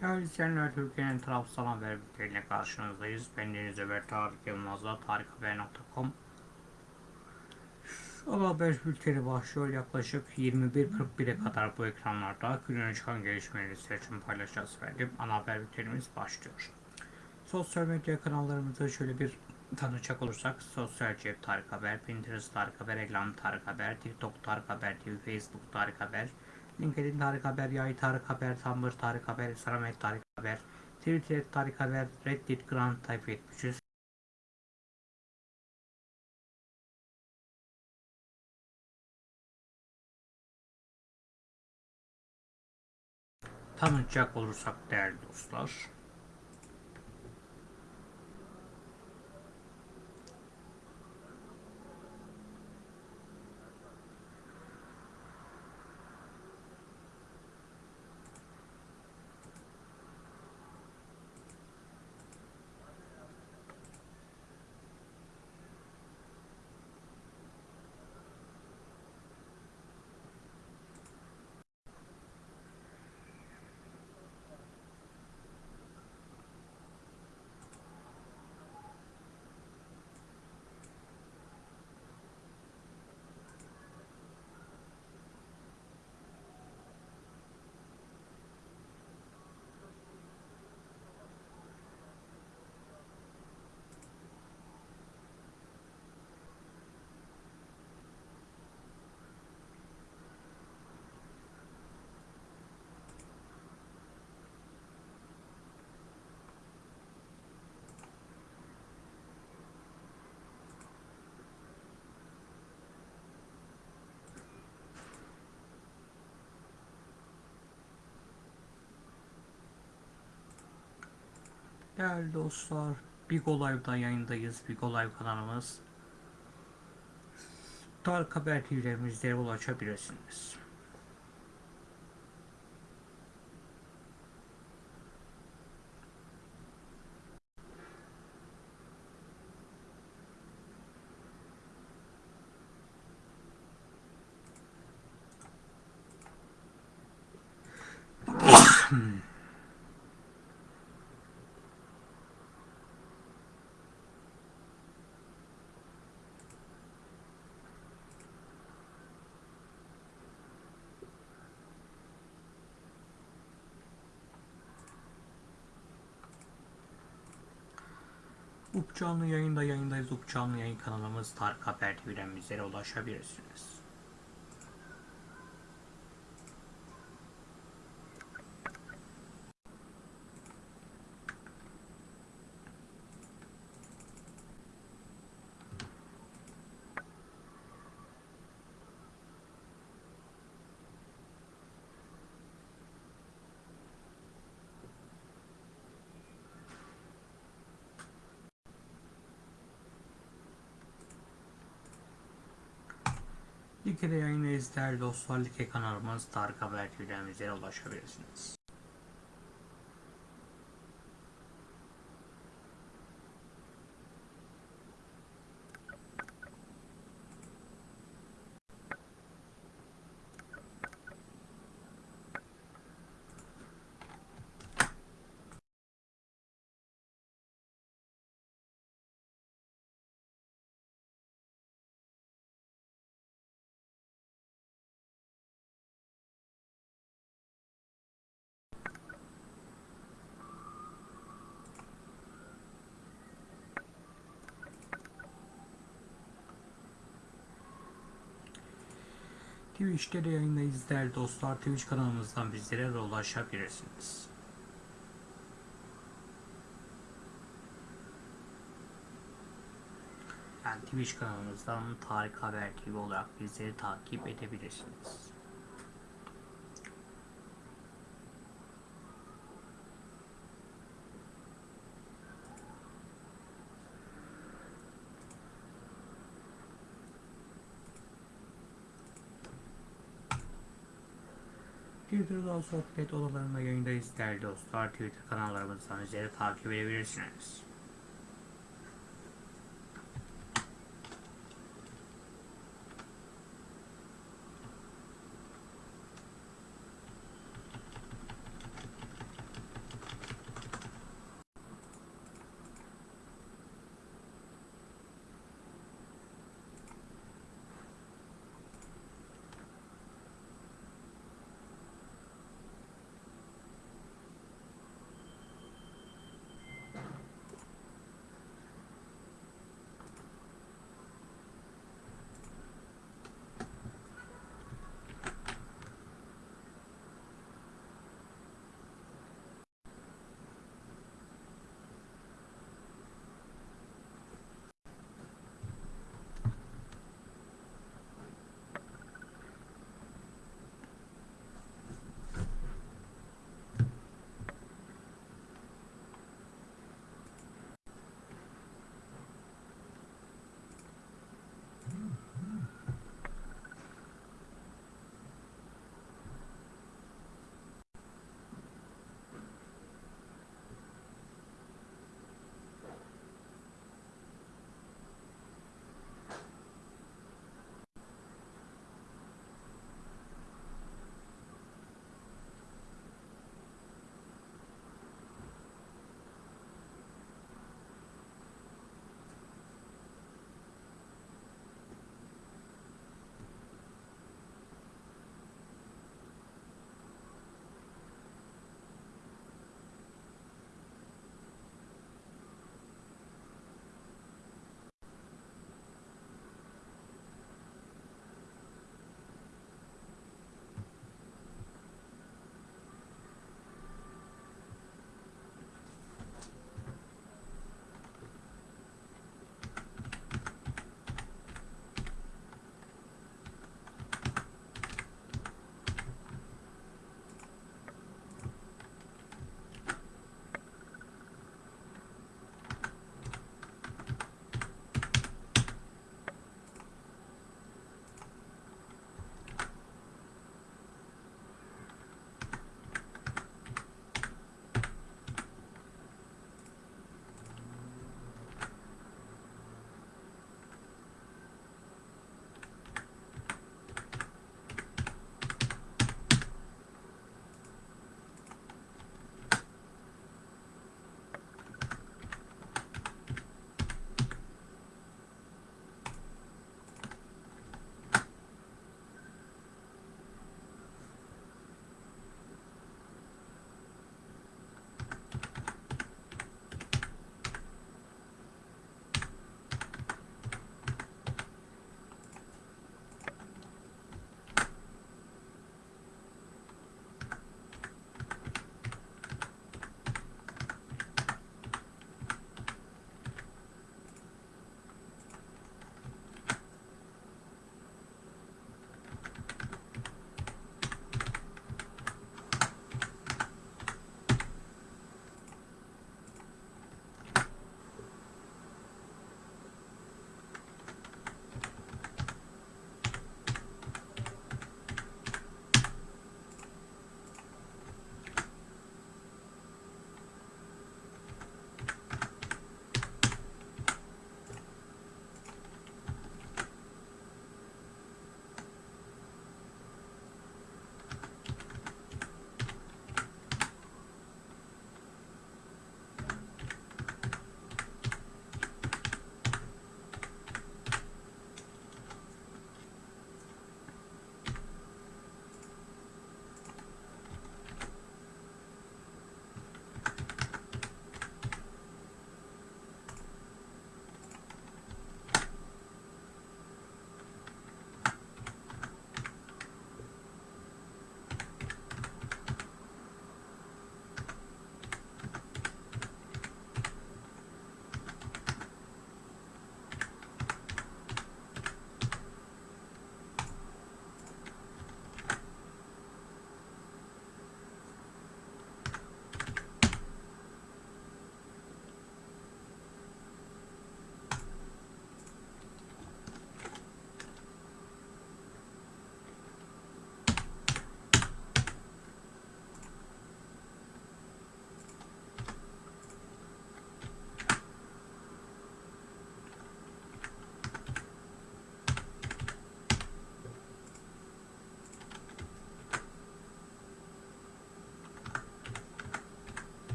Değerli izleyenler, Türkiye'nin tarafsız haber bülteniyle karşınızdayız. Ben Deniz Ömer Tarık Yılmaz'la tarikhaber.com Ana haber bülteni başlıyor. Yaklaşık 21.41'e kadar bu ekranlarda günün çıkan gelişmeleri sizler için paylaşacağız efendim. Ana haber bültenimiz başlıyor. Sosyal medya kanallarımızı şöyle bir tanıcak olursak Sosyal Cep Tarık Haber, Pinterest Tarık Haber, Eglem Tarık Haber, TikTok Tarık Haber TV, Facebook Tarık Haber, LinkedIn Tarık Haber, Yay Tarık Haber, Tumblr Tarık Haber, Instagram Tarık Haber, Twitter Tarık Haber, Reddit Grand Type 73, tanıtacak olursak değerli dostlar. Değerli dostlar, Big Live'da yayındayız. Big Live kanalımız. Tarık Haber TV'lerimizde ulaşabilirsiniz. Up canlı yayında yayındayız. Up canlı yayın kanalımız Tarık Haber TV'den bizlere ulaşabilirsiniz. Like'de yayındayız değerli dostlar. Like kanalımız Tarık Haber TV'den ulaşabilirsiniz. Twitch'te de yayındayız değerli dostlar. Twitch kanalımızdan bizlere de ulaşabilirsiniz. Yani Twitch kanalımızdan Tarık Haber TV olarak bizleri takip edebilirsiniz. Twitter'dan sohbet odalarında yayındayız değerli dostlar. Twitter kanallarımızdan bizleri takip edebilirsiniz.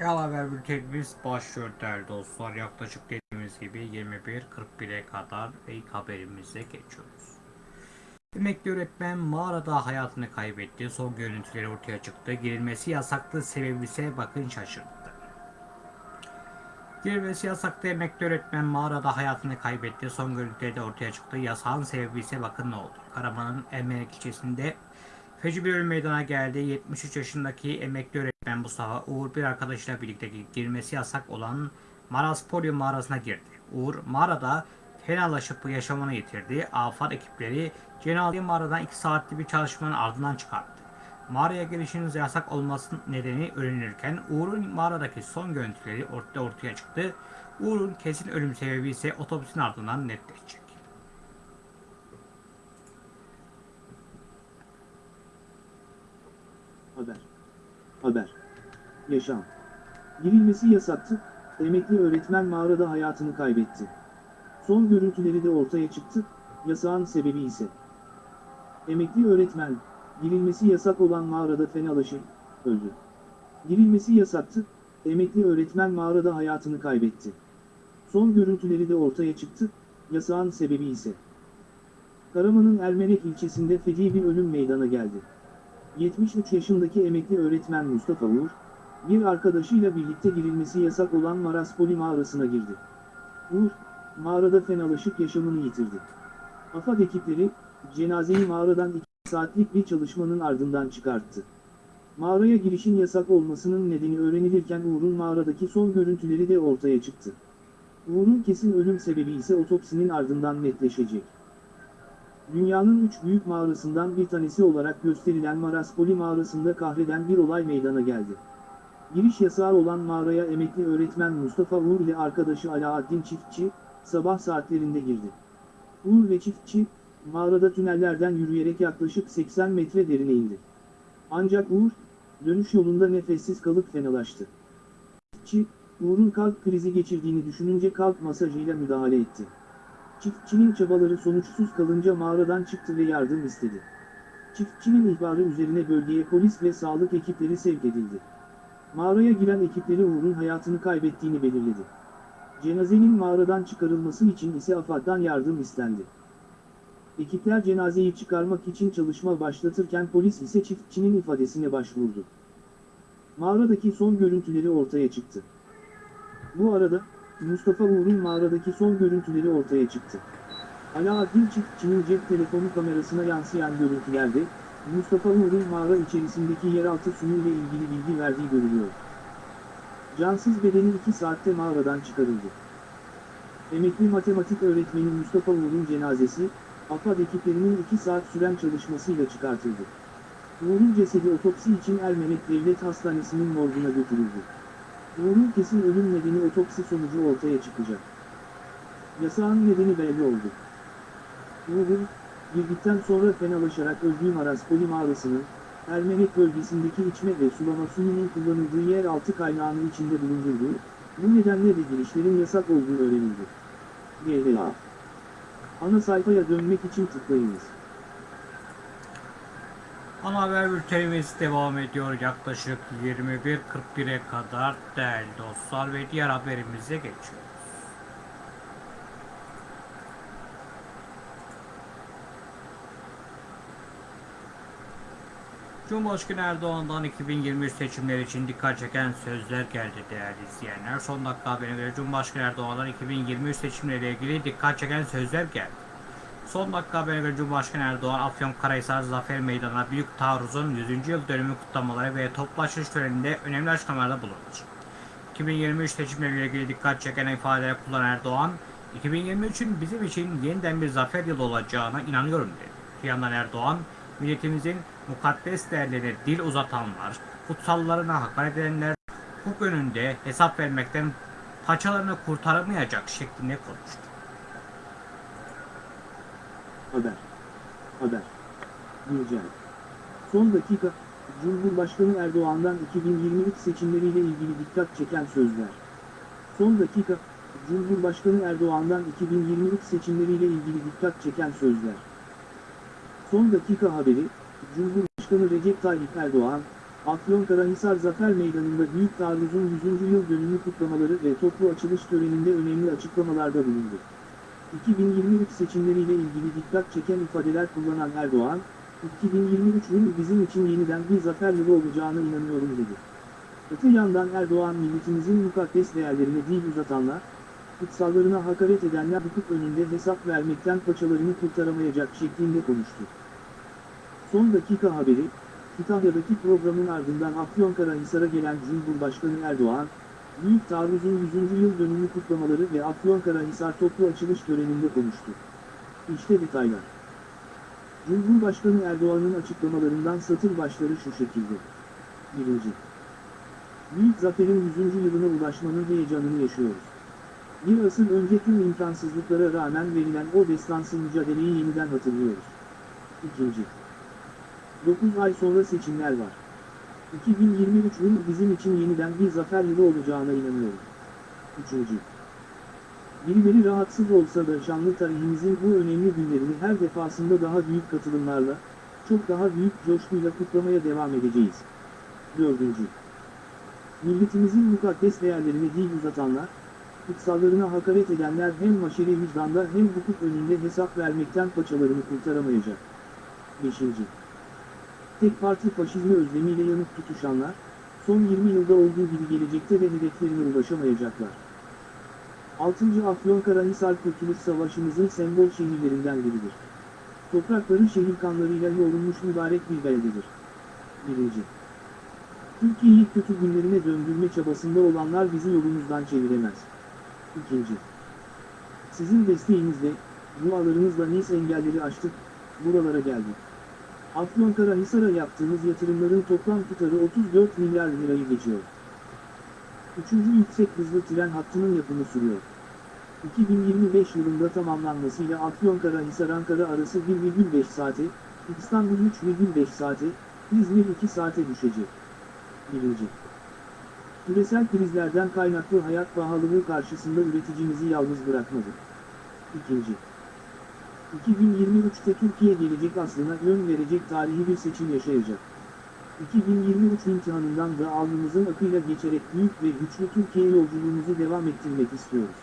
Yal haber bültenimiz başlıyor değerli dostlar. Yaklaşık dediğimiz gibi 21.41'e kadar ilk haberimize geçiyoruz. Emekli öğretmen mağarada hayatını kaybetti. Son görüntüleri ortaya çıktı. Girilmesi yasaklı sebebi ise bakın şaşırttı. Girilmesi yasaklı emekli öğretmen mağarada hayatını kaybetti. Son görüntüleri de ortaya çıktı. Yasağın sebebi ise bakın ne oldu. Karaman'ın Ermenek ilçesinde feci bir ölüm meydana geldi. 73 yaşındaki emekli öğretmen Mustafa Uğur bir arkadaşıyla birlikte girmesi yasak olan Maraspolyo mağarasına girdi. Uğur mağarada fenalaşıp yaşamını yitirdi. AFAD ekipleri cenazeyi mağaradan 2 saatlik bir çalışmanın ardından çıkarttı. Mağaraya girişiniz yasak olmasının nedeni öğrenilirken Uğur'un mağaradaki son görüntüleri ortaya ortaya çıktı. Uğur'un kesin ölüm sebebi ise otopsinin ardından netleşecek. Haber. Haber. Yaşam. Girilmesi yasaktı, emekli öğretmen mağarada hayatını kaybetti. Son görüntüleri de ortaya çıktı, yasağın sebebi ise. Emekli öğretmen, girilmesi yasak olan mağarada fenalaşıp, öldü. Girilmesi yasaktı, emekli öğretmen mağarada hayatını kaybetti. Son görüntüleri de ortaya çıktı, yasağın sebebi ise. Karaman'ın Ermenek ilçesinde feci bir ölüm meydana geldi. 73 yaşındaki emekli öğretmen Mustafa Uğur, bir arkadaşıyla birlikte girilmesi yasak olan Maraspoli mağarasına girdi. Uğur, mağarada fenalaşıp yaşamını yitirdi. AFAD ekipleri, cenazeyi mağaradan 2 saatlik bir çalışmanın ardından çıkarttı. Mağaraya girişin yasak olmasının nedeni öğrenilirken Uğur'un mağaradaki son görüntüleri de ortaya çıktı. Uğur'un kesin ölüm sebebi ise otopsinin ardından netleşecek. Dünyanın üç büyük mağarasından bir tanesi olarak gösterilen Maraspoli mağarasında kahreden bir olay meydana geldi. Giriş yasağı olan mağaraya emekli öğretmen Mustafa Uğur ile arkadaşı Alaaddin Çiftçi, sabah saatlerinde girdi. Uğur ve Çiftçi, mağarada tünellerden yürüyerek yaklaşık 80 metre derine indi. Ancak Uğur, dönüş yolunda nefessiz kalıp fenalaştı. Çiftçi, Uğur'un kalp krizi geçirdiğini düşününce kalp masajıyla müdahale etti. Çiftçinin çabaları sonuçsuz kalınca mağaradan çıktı ve yardım istedi. Çiftçinin ihbarı üzerine bölgeye polis ve sağlık ekipleri sevk edildi. Mağaraya giren ekipleri Uğur'un hayatını kaybettiğini belirledi. Cenazenin mağaradan çıkarılması için ise AFAD'dan yardım istendi. Ekipler cenazeyi çıkarmak için çalışma başlatırken polis ise çiftçinin ifadesine başvurdu. Mağaradaki son görüntüleri ortaya çıktı. Bu arada, Mustafa Uğur'un mağaradaki son görüntüleri ortaya çıktı. Alaaddin Çiftçi'nin cep telefonu kamerasına yansıyan görüntülerde, Mustafa Uğur'un mağara içerisindeki yeraltı suyuyla ilgili bilgi verdiği görülüyor. Cansız bedeni 2 saatte mağaradan çıkarıldı. Emekli matematik öğretmeni Mustafa Uğur'un cenazesi, AFAD ekiplerinin 2 saat süren çalışmasıyla çıkartıldı. Uğur'un cesedi otopsi için Ermenek Devlet Hastanesi'nin morguna götürüldü. Uğur'un kesin ölüm nedeni otopsi sonucu ortaya çıkacak. Yasağın nedeni belli oldu. Uğur'un, girdikten sonra fenalaşarak öldüğü Maraspoli mağarasının, Ermenek bölgesindeki içme ve sulama suyunun kullanıldığı yer altı kaynağının içinde bulundurduğu, bu nedenle de girişlerin yasak olduğu öğrenildi. GDA Ana sayfaya dönmek için tıklayınız. Ana haber bültenimiz devam ediyor yaklaşık 21.41'e kadar değerli dostlar ve diğer haberimize geçiyoruz. Cumhurbaşkanı Erdoğan'dan 2023 seçimleri için dikkat çeken sözler geldi değerli izleyenler. Son dakika haberine göre Cumhurbaşkanı Erdoğan'dan 2023 seçimleriyle ilgili dikkat çeken sözler geldi. Son dakika haberine göre Cumhurbaşkanı Erdoğan Afyonkarahisar Zafer Meydanı'na büyük taarruzun 100. yıl dönümü kutlamaları ve toplaşış töreninde önemli açıklamalarda bulundu. 2023 seçimleriyle ilgili dikkat çeken ifadeler kullanan Erdoğan, 2023'ün bizim için yeniden bir zafer yılı olacağına inanıyorum dedi. Bir yandan Erdoğan, milletimizin mukaddes değerlerine dil uzatanlar, kutsallarına hakaret edenler, hukuk önünde hesap vermekten paçalarını kurtaramayacak şeklinde konuştu. Haber. Haber. Güncel. Son dakika, Cumhurbaşkanı Erdoğan'dan 2023 seçimleriyle ilgili dikkat çeken sözler. Son dakika, Cumhurbaşkanı Erdoğan'dan 2023 seçimleriyle ilgili dikkat çeken sözler. Son dakika haberi, Cumhurbaşkanı Recep Tayyip Erdoğan, Afyonkarahisar Zafer Meydanı'nda Büyük Taarruz'un 100. yıl dönümü kutlamaları ve toplu açılış töreninde önemli açıklamalarda bulundu. 2023 seçimleriyle ilgili dikkat çeken ifadeler kullanan Erdoğan, 2023 yılı bizim için yeniden bir zafer yılı olacağına inanıyorum dedi. Öte yandan Erdoğan milletimizin mukaddes değerlerine dil uzatanlar, kutsallarına hakaret edenler hukuk önünde hesap vermekten paçalarını kurtaramayacak şeklinde konuştu. Son dakika haberi, Kütahya'daki programın ardından Afyonkarahisar'a gelen Cumhurbaşkanı Erdoğan, Büyük Taarruz'un 100. yıl dönümü kutlamaları ve Afyonkarahisar toplu açılış töreninde konuştu. İşte detaylar. Cumhurbaşkanı Erdoğan'ın açıklamalarından satır başları şu şekilde. 1. Büyük zaferin 100. yılına ulaşmanın heyecanını yaşıyoruz. Bir asır önce tüm imkansızlıklara rağmen verilen o destansı mücadeleyi yeniden hatırlıyoruz. 2. 9 ay sonra seçimler var. 2023 yıl bizim için yeniden bir zafer yılı olacağına inanıyorum. 3. Birileri rahatsız olsa da şanlı tarihimizin bu önemli günlerini her defasında daha büyük katılımlarla, çok daha büyük coşkuyla kutlamaya devam edeceğiz. 4. Milletimizin mukaddes değerlerine dil uzatanlar, kutsallarına hakaret edenler hem maşeri vicdanda hem hukuk önünde hesap vermekten paçalarını kurtaramayacak. 5. Tek parti faşizmi özlemiyle yanıp tutuşanlar, son 20 yılda olduğu gibi gelecekte de hedeflerine ulaşamayacaklar. 6. Afyonkarahisar Kurtuluş Savaşımızın sembol şehirlerinden biridir. Toprakları şehir kanlarıyla yoğrulmuş mübarek bir beldedir. 1. Türkiye'yi kötü günlerine döndürme çabasında olanlar bizi yolumuzdan çeviremez. 2. Sizin desteğinizle, dualarınızla Nice engelleri aştık, buralara geldik. Afyonkarahisar'a yaptığımız yatırımların toplam tutarı 34 milyar lirayı geçiyor. Üçüncü yüksek hızlı tren hattının yapımı sürüyor. 2025 yılında tamamlanmasıyla Afyonkarahisar-Ankara arası 1,5 saate, İstanbul 3,5 saate, İzmir 2 saate düşecek. 1. Küresel krizlerden kaynaklı hayat pahalılığı karşısında üreticimizi yalnız bırakmadı. 2. 2023'te Türkiye gelecek aslına yön verecek tarihi bir seçim yaşayacak. 2023 imtihanından da alnımızın akıyla geçerek büyük ve güçlü Türkiye yolculuğumuzu devam ettirmek istiyoruz.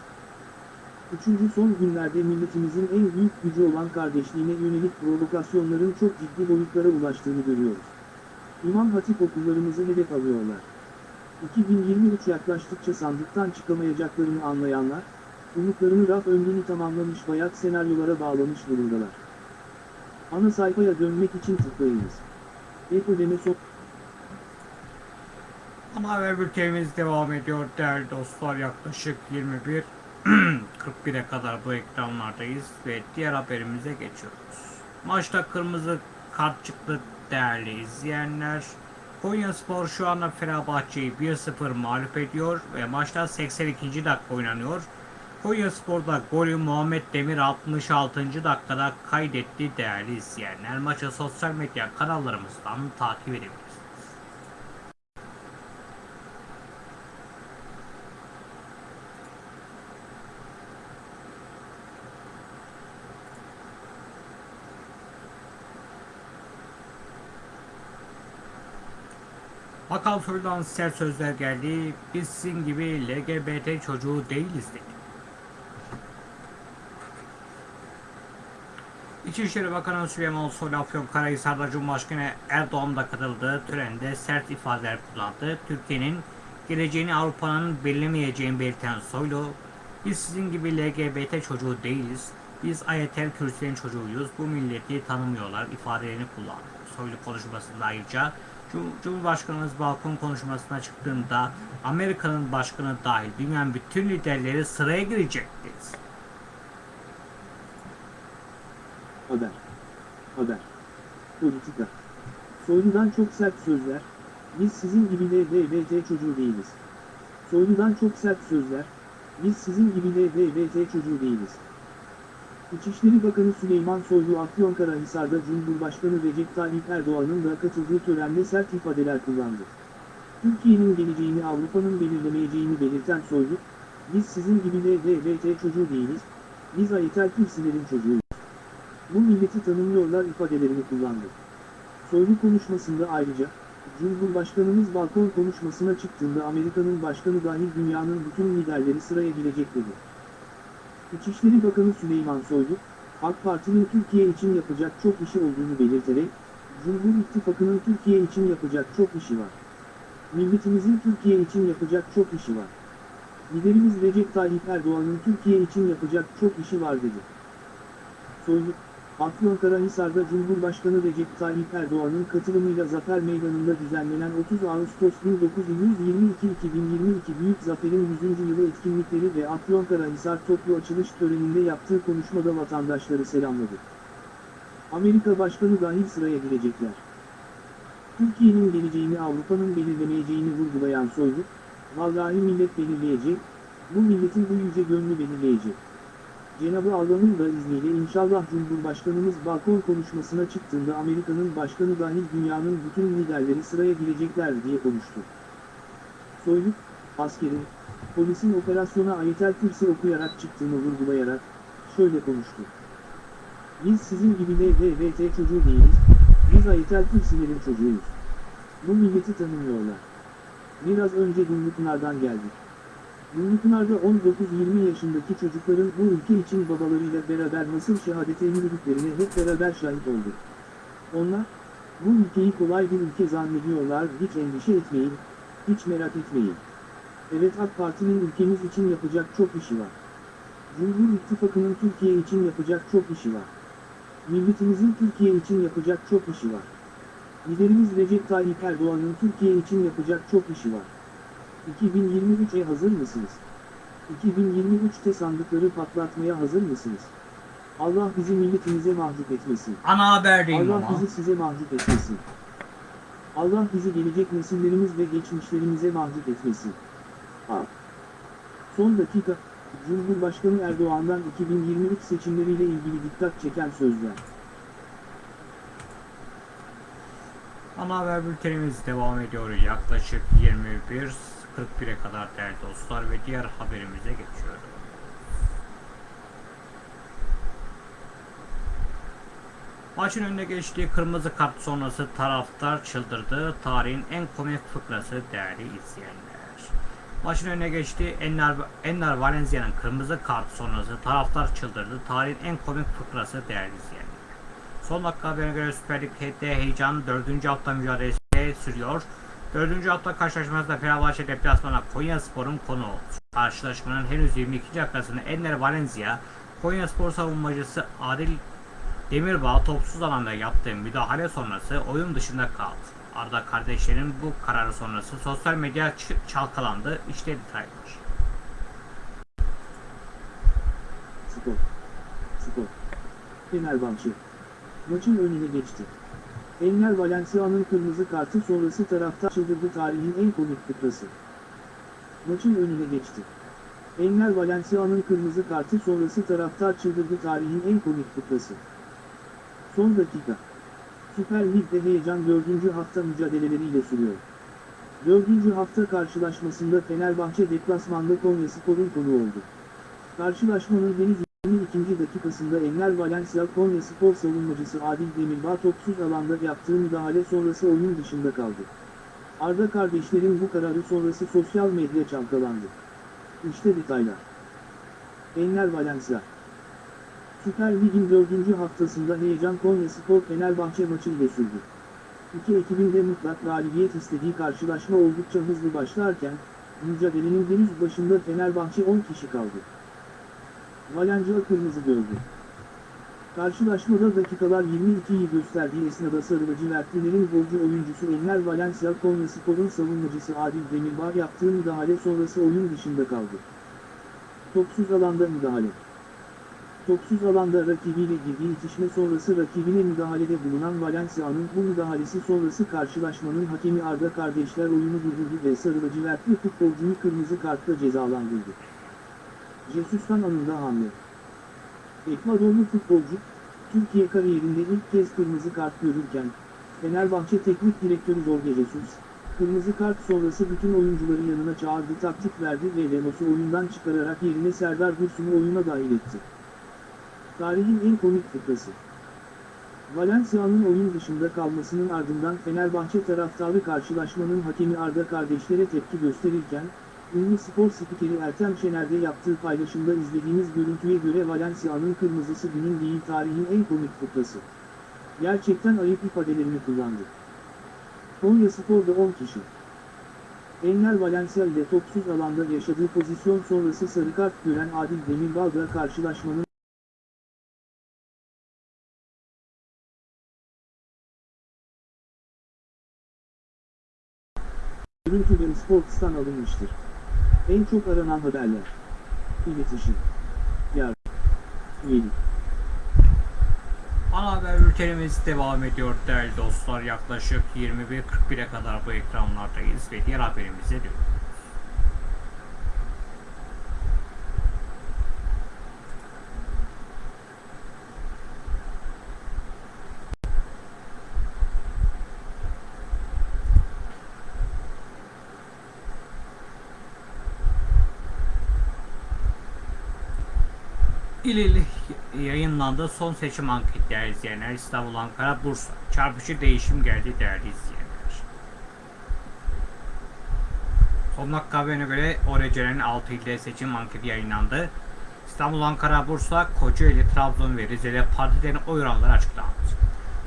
Üçüncü son günlerde milletimizin en büyük gücü olan kardeşliğine yönelik provokasyonların çok ciddi boyutlara ulaştığını görüyoruz. İmam Hatip okullarımızı hedef alıyorlar. 2023 yaklaştıkça sandıktan çıkamayacaklarını anlayanlar, umutlarını raf ömrünü tamamlamış bayat senaryolara bağlamış durumdalar. Ana sayfaya dönmek için tıklayınız. Ek ödeme son... Ana haber bültenimiz devam ediyor değerli dostlar. Yaklaşık 21 41'e kadar bu ekranlardayız ve diğer haberimize geçiyoruz. Maçta kırmızı kart çıktı değerli izleyenler. Konyaspor şu anda Fenerbahçe'yi 1-0 mağlup ediyor ve maçta 82. dakika oynanıyor. Konyaspor'da golü Muhammed Demir 66. dakikada kaydetti değerli izleyenler. Maçı sosyal medya kanallarımızdan takip edebilirsiniz. Bakan Soylu'dan sert sözler geldi. Biz sizin gibi LGBT çocuğu değiliz dedi. İçişleri Bakanı Süleyman Soylu Afyonkarahisar'da Cumhurbaşkanı Erdoğan da katıldığı törende sert ifadeler kullandı. Türkiye'nin geleceğini Avrupa'nın belirlemeyeceğini belirten Soylu, biz sizin gibi LGBT çocuğu değiliz, biz ayetel kürsülerin çocuğuyuz, bu milleti tanımıyorlar ifadelerini kullandı. Soylu konuşmasında ayrıca Cum- Cumhurbaşkanımız balkon konuşmasına çıktığında Amerika'nın başkanı dahil dünyanın bütün liderleri sıraya girecek dedi. Haber. Haber. Politika. Soyludan çok sert sözler, biz sizin gibi LGBT çocuğu değiliz. Soyludan çok sert sözler, biz sizin gibi LGBT çocuğu değiliz. İçişleri Bakanı Süleyman Soylu Afyonkarahisar'da Cumhurbaşkanı Recep Tayyip Erdoğan'ın da katıldığı törende sert ifadeler kullandı. Türkiye'nin geleceğini Avrupa'nın belirlemeyeceğini belirten Soylu, biz sizin gibi LGBT çocuğu değiliz, biz ayetel kürsülerin çocuğuyuz. Bu milleti tanımıyorlar ifadelerini kullandı. Soylu konuşmasında ayrıca, Cumhurbaşkanımız balkon konuşmasına çıktığında Amerika'nın başkanı dahil dünyanın bütün liderleri sıraya girecek dedi. İçişleri Bakanı Süleyman Soylu, AK Parti'nin Türkiye için yapacak çok işi olduğunu belirterek, Cumhur İttifakı'nın Türkiye için yapacak çok işi var. Milletimizin Türkiye için yapacak çok işi var. Liderimiz Recep Tayyip Erdoğan'ın Türkiye için yapacak çok işi var dedi. Soylu, Afyonkarahisar'da Cumhurbaşkanı Recep Tayyip Erdoğan'ın katılımıyla Zafer Meydanı'nda düzenlenen 30 Ağustos 1922-2022 Büyük Zafer'in 100. yılı etkinlikleri ve Afyonkarahisar toplu açılış töreninde yaptığı konuşmada vatandaşları selamladı. Amerika Başkanı dahil sıraya girecekler. Türkiye'nin geleceğini Avrupa'nın belirlemeyeceğini vurgulayan Soylu, vallahi millet belirleyecek, bu milletin bu yüce gönlü belirleyecek. Cenab-ı Allah'ın da izniyle inşallah Cumhurbaşkanımız balkon konuşmasına çıktığında Amerika'nın başkanı dahil dünyanın bütün liderleri sıraya girecekler diye konuştu. Soylu, askerin, polisin operasyona Ayetel Kürsi okuyarak çıktığını vurgulayarak, şöyle konuştu. Biz sizin gibi LGBT çocuğu değiliz, biz Ayetel Kürsilerin çocuğuyuz. Bu milleti tanımıyorlar. Biraz önce Dumlupınar'dan geldik. Dumlupınar'da 19-20 yaşındaki çocukların bu ülke için babalarıyla beraber nasıl şehadete yürüdüklerine hep beraber şahit olduk. Onlar, bu ülkeyi kolay bir ülke zannediyorlar, hiç endişe etmeyin, hiç merak etmeyin. Evet AK Parti'nin ülkemiz için yapacak çok işi var. Cumhur İttifakı'nın Türkiye için yapacak çok işi var. Milletimizin Türkiye için yapacak çok işi var. Liderimiz Recep Tayyip Erdoğan'ın Türkiye için yapacak çok işi var. 2023'e hazır mısınız? 2023'te sandıkları patlatmaya hazır mısınız? Allah bizi milletimize mahcup etmesin. Ana haberdeyim Allah ama. bizi size mahcup etmesin. Allah bizi gelecek nesillerimiz ve geçmişlerimize mahcup etmesin. A. Son dakika, Cumhurbaşkanı Erdoğan'dan 2023 seçimleriyle ilgili dikkat çeken sözler. Ana haber bültenimiz devam ediyor. Yaklaşık 21.41'e kadar değerli dostlar ve diğer haberimize geçiyoruz. Maçın önüne geçtiği kırmızı kart sonrası taraftar çıldırdı. Tarihin en komik fıkrası değerli izleyenler. Maçın önüne geçtiği Enner, Enner Valencia'nın kırmızı kart sonrası taraftar çıldırdı. Tarihin en komik fıkrası değerli izleyenler. Son dakika haberine göre Süper Lig'de heyecan 4. hafta mücadelesi sürüyor. 4. hafta karşılaşmasında Fenerbahçe deplasmana Konya Spor'un konu oldu. Karşılaşmanın henüz 22. dakikasında Enner Valencia, Konya Spor savunmacısı Adil Demirbağ topsuz alanda yaptığı müdahale sonrası oyun dışında kaldı. Arda kardeşlerin bu kararı sonrası sosyal medya çalkalandı. İşte detaylar. Spor. Spor. Fenerbahçe. Maçın önüne geçti. Enner Valencia'nın kırmızı kartı sonrası taraftar çıldırdı tarihin en komik fıkrası. Maçın önüne geçti. Enner Valencia'nın kırmızı kartı sonrası taraftar çıldırdı tarihin en komik fıkrası. Son dakika. Süper Lig'de heyecan 4. hafta mücadeleleriyle sürüyor. 4. hafta karşılaşmasında Fenerbahçe deplasmanda Konya Spor'un konu oldu. Karşılaşmanın henüz 22. dakikasında Enner Valencia Konya Spor savunmacısı Adil Demirbağ topsuz alanda yaptığı müdahale sonrası oyun dışında kaldı. Arda kardeşlerin bu kararı sonrası sosyal medya çalkalandı. İşte detaylar. Enner Valencia Süper Lig'in 4. haftasında heyecan Konya Spor Fenerbahçe maçı ile sürdü. İki ekibin de mutlak galibiyet istediği karşılaşma oldukça hızlı başlarken, mücadelenin henüz başında Fenerbahçe 10 kişi kaldı. Valencia kırmızı gördü. Karşılaşmada dakikalar 22'yi gösterdiği esnada sarı lacivertlilerin golcü oyuncusu Enner Valencia Konya Spor'un savunmacısı Adil Demirbağ yaptığı müdahale sonrası oyun dışında kaldı. Topsuz alanda müdahale. Topsuz alanda rakibiyle girdiği itişme sonrası rakibine müdahalede bulunan Valencia'nın bu müdahalesi sonrası karşılaşmanın hakemi Arda kardeşler oyunu durdurdu ve sarı lacivertli futbolcuyu kırmızı kartla cezalandırdı. Jesus'tan anında hamle. Ekvadorlu futbolcu, Türkiye kariyerinde ilk kez kırmızı kart görürken, Fenerbahçe Teknik Direktörü Jorge Jesus, kırmızı kart sonrası bütün oyuncuları yanına çağırdı taktik verdi ve Lemos'u oyundan çıkararak yerine Serdar Dursun'u oyuna dahil etti. Tarihin en komik fıkrası. Valencia'nın oyun dışında kalmasının ardından Fenerbahçe taraftarı karşılaşmanın hakemi Arda kardeşlere tepki gösterirken, ünlü spor spikeri Ertem Şener'de yaptığı paylaşımda izlediğimiz görüntüye göre Valencia'nın kırmızısı günün değil tarihin en komik fıkrası. Gerçekten ayıp ifadelerini kullandı. Konya Spor'da 10 kişi. Enner Valencia ile topsuz alanda yaşadığı pozisyon sonrası sarı kart gören Adil Demirbağ'la karşılaşmanın Görüntü ve Sports'tan alınmıştır. En çok aranan haberler. İletişim. Yar. Üyelik. Ana haber bültenimiz devam ediyor değerli dostlar. Yaklaşık 21.41'e kadar bu ekranlardayız ve diğer haberimize dönüyoruz. İl il yayınlandı son seçim anketi değerli izleyenler. İstanbul, Ankara, Bursa. Çarpıcı değişim geldi değerli izleyenler. Son dakika haberine göre ORC'nin 6 ilde seçim anketi yayınlandı. İstanbul, Ankara, Bursa, Kocaeli, Trabzon ve Rize'de partilerin oy oranları açıklandı.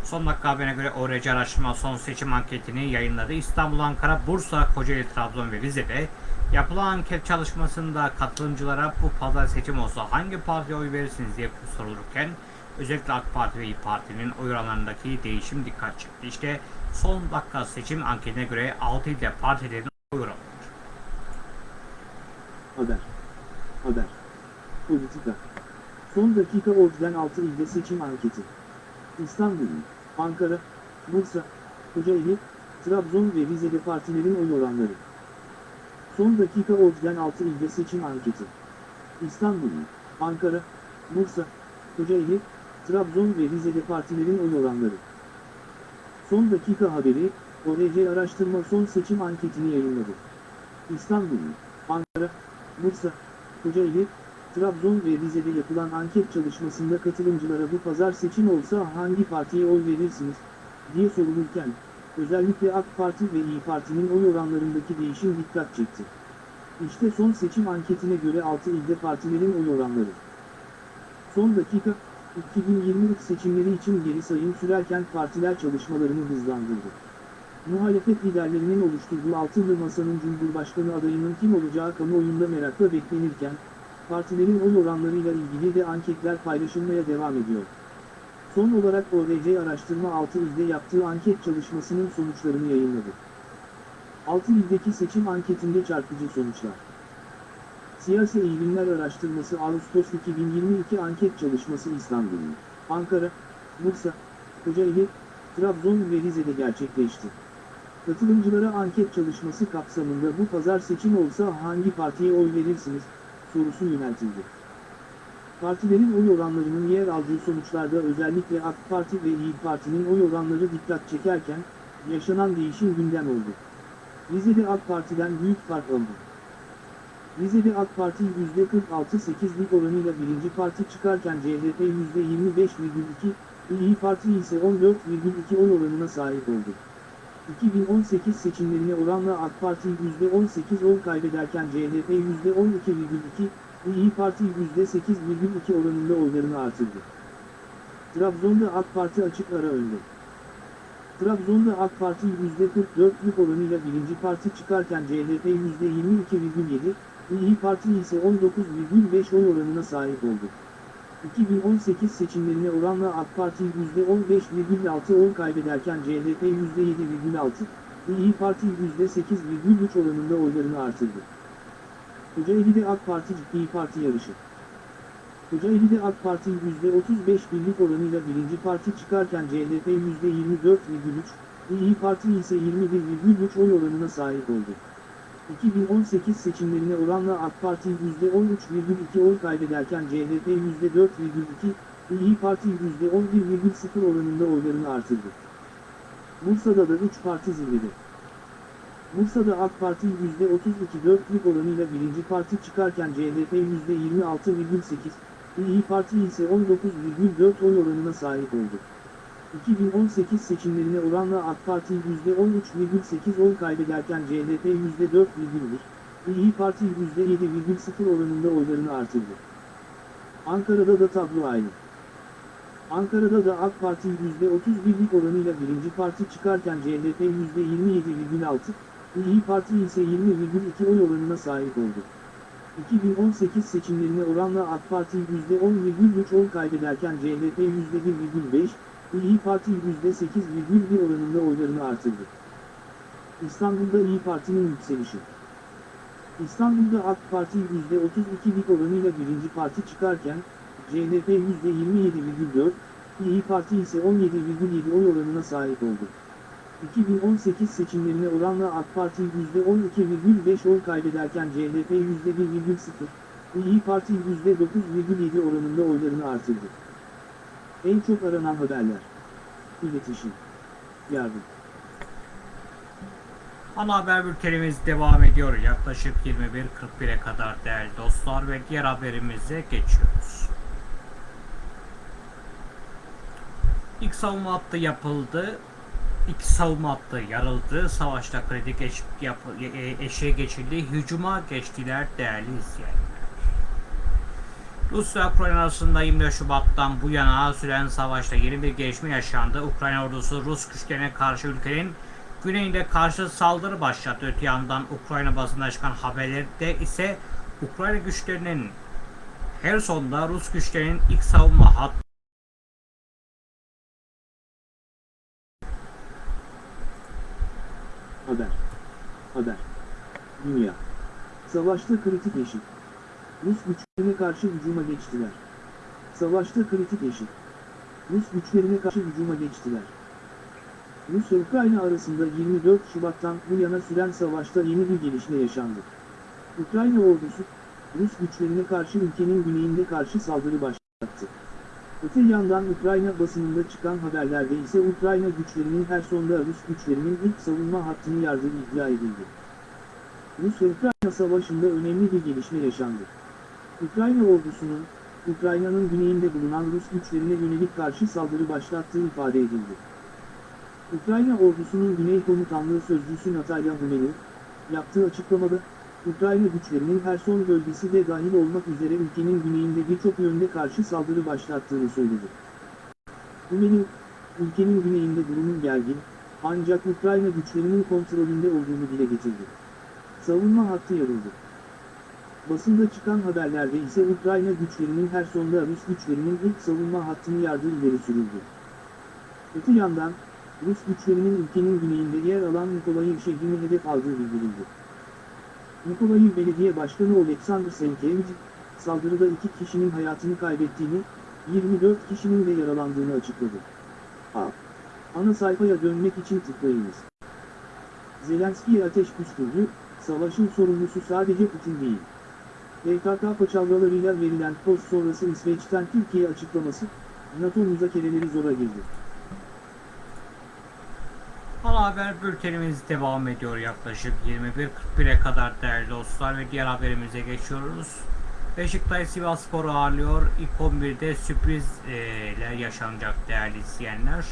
Son dakika haberine göre ORC araştırma son seçim anketini yayınladı. İstanbul, Ankara, Bursa, Kocaeli, Trabzon ve Rize'de yapılan anket çalışmasında katılımcılara bu pazar seçim olsa hangi partiye oy verirsiniz diye sorulurken özellikle AK Parti ve İYİ Parti'nin oy oranlarındaki değişim dikkat çekti. İşte son dakika seçim anketine göre 6 ilde partilerin oy oranları. Haber. Haber. Politika. Son dakika Ordu'dan 6 ilde seçim anketi. İstanbul, Ankara, Bursa, Kocaeli, Trabzon ve Rize'de partilerin oy oranları. Son dakika Ordu'dan 6 ilde seçim anketi. İstanbul, Ankara, Bursa, Kocaeli, Trabzon ve Rize'de partilerin oy oranları. Son dakika haberi, ORC araştırma son seçim anketini yayınladı. İstanbul, Ankara, Bursa, Kocaeli, Trabzon ve Rize'de yapılan anket çalışmasında katılımcılara bu pazar seçim olsa hangi partiye oy verirsiniz, diye sorulurken, özellikle AK Parti ve İyi Parti'nin oy oranlarındaki değişim dikkat çekti. İşte son seçim anketine göre 6 ilde partilerin oy oranları. Son dakika, 2023 seçimleri için geri sayım sürerken partiler çalışmalarını hızlandırdı. Muhalefet liderlerinin oluşturduğu altılı masanın Cumhurbaşkanı adayının kim olacağı kamuoyunda merakla beklenirken, partilerin oy oranlarıyla ilgili de anketler paylaşılmaya devam ediyor. Son olarak ORC Araştırma 6 ilde yaptığı anket çalışmasının sonuçlarını yayınladı. 6 ildeki seçim anketinde çarpıcı sonuçlar. Siyasi Eğilimler Araştırması Ağustos 2022 anket çalışması İstanbul, Ankara, Bursa, Kocaeli, Trabzon ve Rize'de gerçekleşti. Katılımcılara anket çalışması kapsamında bu pazar seçim olsa hangi partiye oy verirsiniz, sorusu yöneltildi. Partilerin oy oranlarının yer aldığı sonuçlarda özellikle AK Parti ve İYİ Parti'nin oy oranları dikkat çekerken, yaşanan değişim gündem oldu. Rize'de AK Parti'den büyük fark aldı. Rize'de AK Parti %46.8'lik oranıyla birinci parti çıkarken CHP %25,2, İYİ Parti ise 14,2 oy oranına sahip oldu. 2018 seçimlerine oranla AK Parti %18 oy kaybederken CHP %12,2, İYİ Parti %8,2 oranında oylarını artırdı. Trabzon'da AK Parti açık ara önde. Trabzon'da AK Parti %44'lük oranıyla birinci parti çıkarken CHP %22,7, İYİ Parti ise 19,5 oy oranına sahip oldu. 2018 seçimlerine oranla AK Parti %15,6 oy kaybederken CHP %7,6, İYİ Parti %8,3 oranında oylarını artırdı. Kocaeli'de AK Parti ciddi parti yarışı. Kocaeli'de AK Parti %35 birlik oranıyla birinci parti çıkarken CHP %24,3, İYİ Parti ise 21,3 oy oranına sahip oldu. 2018 seçimlerine oranla AK Parti %13,2 oy kaybederken CHP %4,2, İYİ Parti %11,0 oranında oylarını artırdı. Bursa'da da 3 parti zirvede. Bursa'da AK Parti %32,4'lük oranıyla birinci parti çıkarken CHP %26,8, İYİ Parti ise 19,4 oy oranına sahip oldu. 2018 seçimlerine oranla AK Parti %13,8 oy kaybederken CHP %4,1, İyi Parti %7,0 oranında oylarını artırdı. Ankara'da da tablo aynı. Ankara'da da AK Parti %31'lik oranıyla birinci parti çıkarken CHP %27,6, İyi Parti ise 20,2 oy oranına sahip oldu. 2018 seçimlerine oranla AK Parti %10,3 oy kaybederken CHP %1,5, İyi Parti %8,1 oranında oylarını artırdı. İstanbul'da İyi Parti'nin yükselişi. İstanbul'da AK Parti %32'lik oranıyla birinci parti çıkarken, CHP %27,4, İyi Parti ise 17,7 oy oranına sahip oldu. 2018 seçimlerine oranla AK Parti %12,5 oy kaybederken CHP %1,0, İyi Parti %9,7 oranında oylarını artırdı. En çok aranan haberler. İletişim. Yardım. Ana haber bültenimiz devam ediyor. Yaklaşık 21.41'e kadar değerli dostlar ve diğer haberimize geçiyoruz. İlk savunma hattı yapıldı. İki savunma hattı yarıldı. Savaşta kritik eş, yap, e, eşeğe geçildi. Hücuma geçtiler değerli izleyenler. Rusya Ukrayna arasında 24 Şubat'tan bu yana süren savaşta yeni bir gelişme yaşandı. Ukrayna ordusu Rus güçlerine karşı ülkenin güneyinde karşı saldırı başlattı. Öte yandan Ukrayna basında çıkan haberlerde ise Ukrayna güçlerinin Herson'da Rus güçlerinin ilk savunma hattı Haber. Haber. Dünya. Savaşta kritik eşit. Rus güçlerine karşı hücuma geçtiler. Savaşta kritik eşit. Rus güçlerine karşı hücuma geçtiler. Rusya-Ukrayna arasında 24 Şubat'tan bu yana süren savaşta yeni bir gelişme yaşandı. Ukrayna ordusu, Rus güçlerine karşı ülkenin güneyinde karşı saldırı başlattı. Öte yandan Ukrayna basınında çıkan haberlerde ise Ukrayna güçlerinin Herson'da Rus güçlerinin ilk savunma hattını yardığı iddia edildi. Rusya-Ukrayna savaşında önemli bir gelişme yaşandı. Ukrayna ordusunun, Ukrayna'nın güneyinde bulunan Rus güçlerine yönelik karşı saldırı başlattığı ifade edildi. Ukrayna ordusunun Güney Komutanlığı Sözcüsü Natalya Humenov, yaptığı açıklamada, Ukrayna güçlerinin Herson bölgesi de dahil olmak üzere ülkenin güneyinde birçok yönde karşı saldırı başlattığını söyledi. Humenov, ülkenin güneyinde durumun gergin, ancak Ukrayna güçlerinin kontrolünde olduğunu dile getirdi. Savunma hattı yarıldı. Basında çıkan haberlerde ise Ukrayna güçlerinin Herson'da Rus güçlerinin ilk savunma hattını yardığı ileri sürüldü. Öte yandan, Rus güçlerinin ülkenin güneyinde yer alan Nikolayiv şehrini hedef aldığı bildirildi. Nikolayiv Belediye Başkanı Oleksandr Senkevich, saldırıda iki kişinin hayatını kaybettiğini, 24 kişinin de yaralandığını açıkladı. A. Ana sayfaya dönmek için tıklayınız. Zelenski'ye ateş püskürdü, savaşın sorumlusu sadece Putin değil. PKK paçavralarıyla verilen post sonrası İsveç'ten Türkiye açıklaması, NATO müzakereleri zora girdi. Ana haber bültenimiz devam ediyor yaklaşık 21.41'e kadar değerli dostlar ve diğer haberimize geçiyoruz. Beşiktaş Sivas Spor'u ağırlıyor. İlk 11'de sürprizler yaşanacak değerli izleyenler.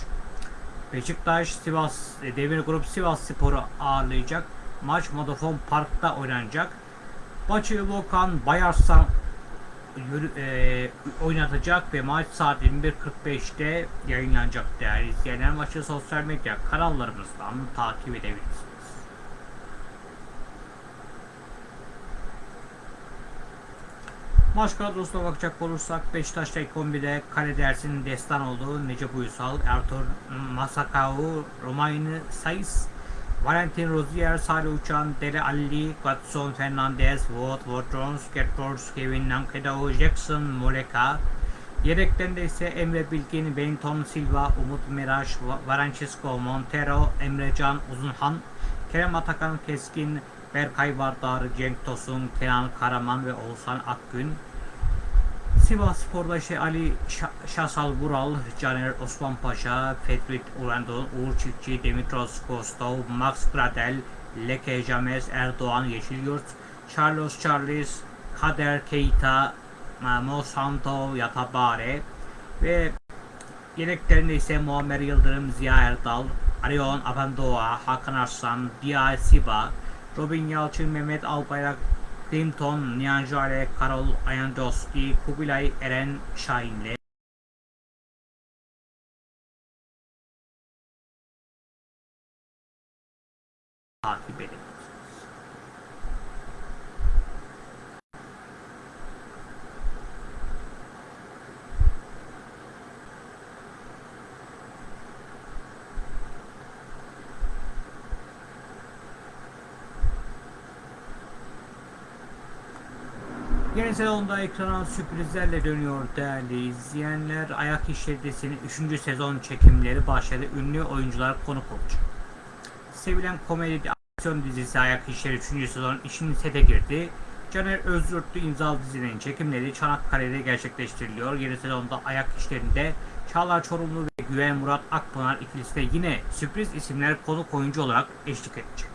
Beşiktaş Sivas e, Demir Grup Sivas Spor'u ağırlayacak. Maç Modafon Park'ta oynanacak. Maçı Volkan Bayarslan yürü, e, oynatacak ve maç saat 21.45'te yayınlanacak değerli izleyenler. Maçı sosyal medya kanallarımızdan takip edebilirsiniz. Maç kadrosuna bakacak olursak Beşiktaş'ta ilk 11'de kale dersinin destan olduğu Necip Uysal, Ertuğrul Masakau, Romain Saiz, Valentin Rozier, Salih Uçan, Dele Alli, Watson Fernandez, Wout, Woutons, Gertfors, Kevin Nankedao, Jackson, Moleka. Yedekten de ise Emre Bilgin, Benton Silva, Umut Meraş, Varancisco, Montero, Emrecan Uzunhan, Kerem Atakan Keskin, Berkay Vardar, Cenk Tosun, Kenan Karaman ve Oğuzhan Akgün. Sivas Spor'da işte Ali Şa- Şasal Vural, Caner Osman Paşa, Fetrit Urandon, Uğur Çiftçi, Dimitros Kostov, Max Gradel, Leke James, Erdoğan Yeşilyurt, Carlos Charles, Kader Keita, Mo Santo Yatabare ve Yedeklerinde ise Muammer Yıldırım, Ziya Erdal, Arion Apandoğa, Hakan Arslan, Dia Siba, Robin Yalçın, Mehmet Albayrak, Clinton, Nihan Jale, Karol Ayandoski, Kubilay Eren Şahin'le takip edin. Yeni sezonda ekrana sürprizlerle dönüyor değerli izleyenler. Ayak İşleri dizisinin 3. sezon çekimleri başladı. Ünlü oyuncular konuk olacak. Sevilen komedi aksiyon dizisi Ayak İşleri 3. sezon işin sete girdi. Caner Özyurtlu imzalı dizinin çekimleri Çanakkale'de gerçekleştiriliyor. Yeni sezonda Ayak İşleri'nde Çağlar Çorumlu ve Güven Murat Akpınar ikilisi de yine sürpriz isimler konuk oyuncu olarak eşlik edecek.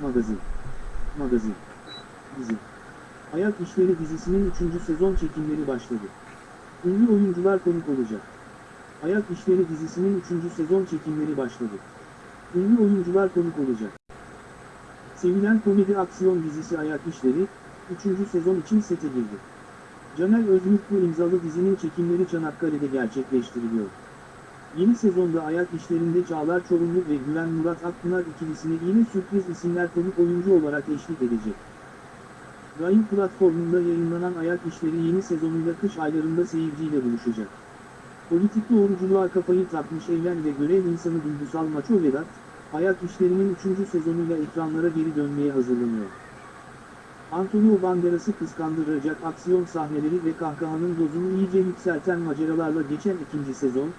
Magazin. Magazin. Dizi. Ayak İşleri dizisinin 3. sezon çekimleri başladı. Ünlü oyuncular konuk olacak. Ayak İşleri dizisinin 3. sezon çekimleri başladı. Ünlü oyuncular konuk olacak. Sevilen komedi aksiyon dizisi Ayak İşleri, 3. sezon için sete girdi. Caner Özmutlu imzalı dizinin çekimleri Çanakkale'de gerçekleştiriliyor. Yeni sezonda ayak işlerinde Çağlar Çorumlu ve Güven Murat Akpınar ikilisine yine sürpriz isimler konuk oyuncu olarak eşlik edecek. Prime platformunda yayınlanan ayak işleri yeni sezonuyla kış aylarında seyirciyle buluşacak. Politik doğruculuğa kafayı takmış evlen ve görev insanı duygusal Maço Vedat, ayak işlerinin 3. sezonuyla ekranlara geri dönmeye hazırlanıyor. Antonio Banderas'ı kıskandıracak aksiyon sahneleri ve kahkahanın dozunu iyice yükselten maceralarla geçen ikinci sezon,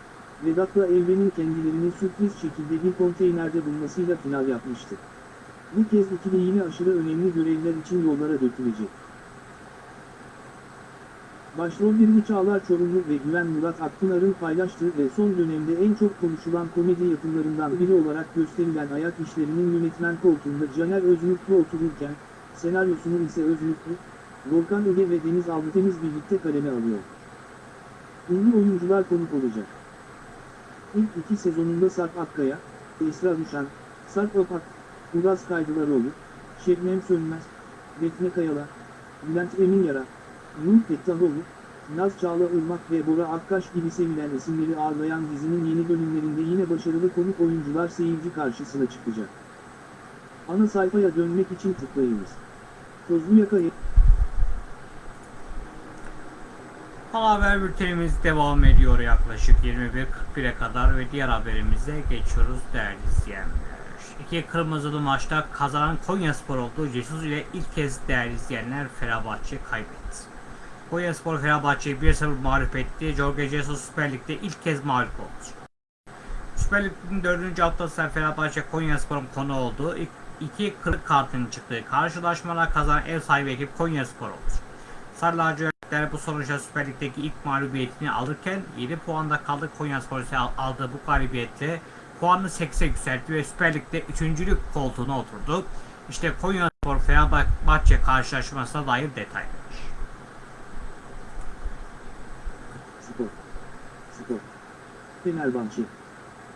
Vedat'la Evren'in kendilerini sürpriz şekilde bir konteynerde bulmasıyla final yapmıştı. Bu kez ikili yine aşırı önemli görevler için yollara dökülecek. Başrollerini Çağlar Çorumlu ve Güven Murat Akpınar'ın paylaştığı ve son dönemde en çok konuşulan komedi yapımlarından biri olarak gösterilen Ayak İşleri'nin yönetmen koltuğunda Caner Özmutlu otururken, senaryosunu ise Özmutlu, Volkan Öge ve Deniz Altıtemiz birlikte kaleme alıyor. Ünlü oyuncular konuk olacak. İlk iki sezonunda Sarp Akkaya, Esra Ruşan, Sarp Apak, Uraz Kaydılaroğlu, Şebnem Sönmez, Defne Kayala, Bülent Emin Yara, Nur Fettahoğlu, Naz Çağla Irmak ve Bora Akkaş gibi sevilen isimleri ağırlayan dizinin yeni bölümlerinde yine başarılı konuk oyuncular seyirci karşısına çıkacak. Ana sayfaya dönmek için tıklayınız. Tozlu Yaka'yı Haber bültenimiz devam ediyor yaklaşık 21.41'e kadar ve diğer haberimize geçiyoruz değerli izleyenler. İki kırmızılı maçta kazanan Konyaspor oldu. Jesus ile ilk kez değerli izleyenler Fenerbahçe kaybetti. Konyaspor Fenerbahçe'yi 1-0 mağlup etti. Jorge Jesus Süper Lig'de ilk kez mağlup oldu. Süper Lig'in 4. haftasında Fenerbahçe Konyaspor'un konu oldu. İlk iki kırık kartın çıktığı karşılaşmada kazanan ev sahibi ekip Konyaspor oldu. Sarı lacivertler bu sonuçta Süper Lig'deki ilk mağlubiyetini alırken 7 puanda kaldı Konyaspor ise al- aldığı bu galibiyetle puanını 8'e yükseltti ve Süper Lig'de 3. koltuğuna oturdu. İşte Konyaspor Fenerbahçe karşılaşmasına dair detaylar. Spor. Spor. Fenerbahçe.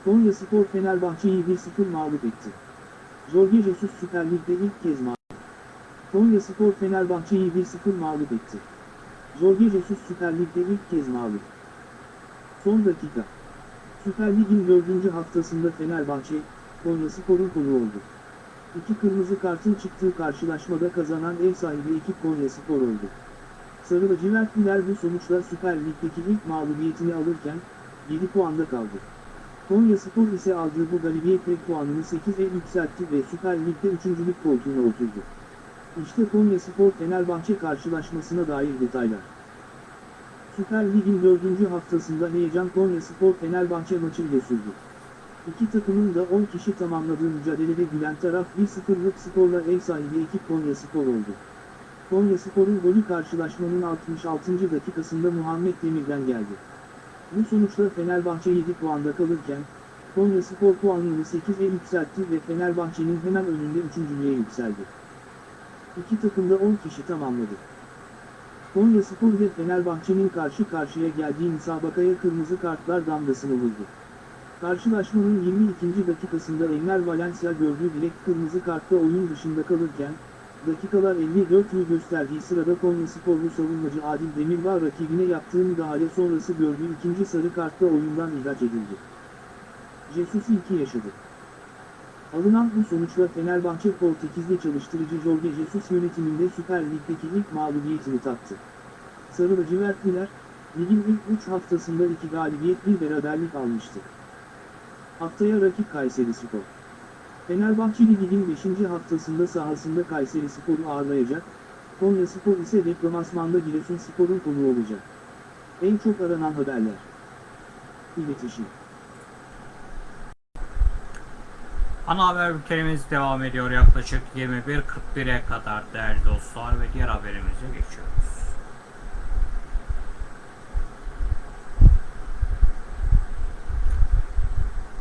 Konya Spor Fenerbahçe'yi 1-0 mağlup etti. Jorge Jesus Süper Lig'de ilk kez mağlup. Konya Spor Fenerbahçe'yi 1-0 mağlup etti. Jesus Süper Lig'de ilk kez mağlup. Son dakika. Süper Lig'in 4. haftasında Fenerbahçe, Konya Spor'un konu oldu. İki kırmızı kartın çıktığı karşılaşmada kazanan ev sahibi ekip Konya Spor oldu. Sarı lacivertliler bu sonuçla Süper Lig'deki ilk mağlubiyetini alırken, 7 puanda kaldı. Konya Spor ise aldığı bu galibiyetle puanını 8'e yükseltti ve Süper Lig'de 3. lig koltuğuna oturdu. İşte Konya Spor Fenerbahçe karşılaşmasına dair detaylar. Süper Lig'in 4. haftasında heyecan Konya Spor Fenerbahçe maçıyla sürdü. İki takımın da 10 kişi tamamladığı mücadelede gülen taraf 1-0'lık skorla ev sahibi ekip Konya Spor oldu. Konya Spor'un golü karşılaşmanın 66. dakikasında Muhammed Demir'den geldi. Bu sonuçla Fenerbahçe 7 puanda kalırken, Konya Spor puanını 8'e yükseltti ve Fenerbahçe'nin hemen önünde 3. yükseldi. İki takım da 10 kişi tamamladı. Konya Spor ile Fenerbahçe'nin karşı karşıya geldiği müsabakaya kırmızı kartlar damgasını vurdu. Karşılaşmanın 22. dakikasında Enner Valencia gördüğü direkt kırmızı kartla oyun dışında kalırken, dakikalar 54'ü gösterdiği sırada Konya Sporlu savunmacı Adil Demirbağ rakibine yaptığı müdahale sonrası gördüğü ikinci sarı kartla oyundan ihraç edildi. Jesus ilki yaşadı. Alınan bu sonuçla Fenerbahçe Portekizli çalıştırıcı Jorge Jesus yönetiminde Süper Lig'deki ilk mağlubiyetini tattı. Sarı lacivertliler, ligin ilk 3 haftasında 2 galibiyet bir beraberlik almıştı. Haftaya rakip Kayseri Spor. Fenerbahçeli ligin 5. haftasında sahasında Kayseri Spor'u ağırlayacak, Konya Spor ise deplasmanda Giresun Spor'un konuğu olacak. En çok aranan haberler. İletişim. Ana haber bültenimiz devam ediyor yaklaşık 21.41'e kadar değerli dostlar ve diğer haberimize geçiyoruz.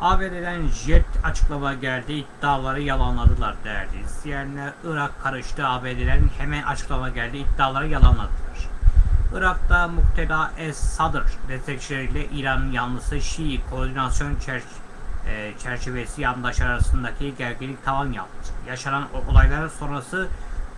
ABD'den jet açıklama geldi iddiaları yalanladılar değerli izleyenler. Irak karıştı ABD'den hemen açıklama geldi iddiaları yalanladılar. Irak'ta Mukteda Es-Sadr destekçileriyle İran'ın yanlısı Şii koordinasyon çerçevesi e, çerçevesi yandaşlar arasındaki gerginlik tavan yaptı. Yaşanan o- olaylar sonrası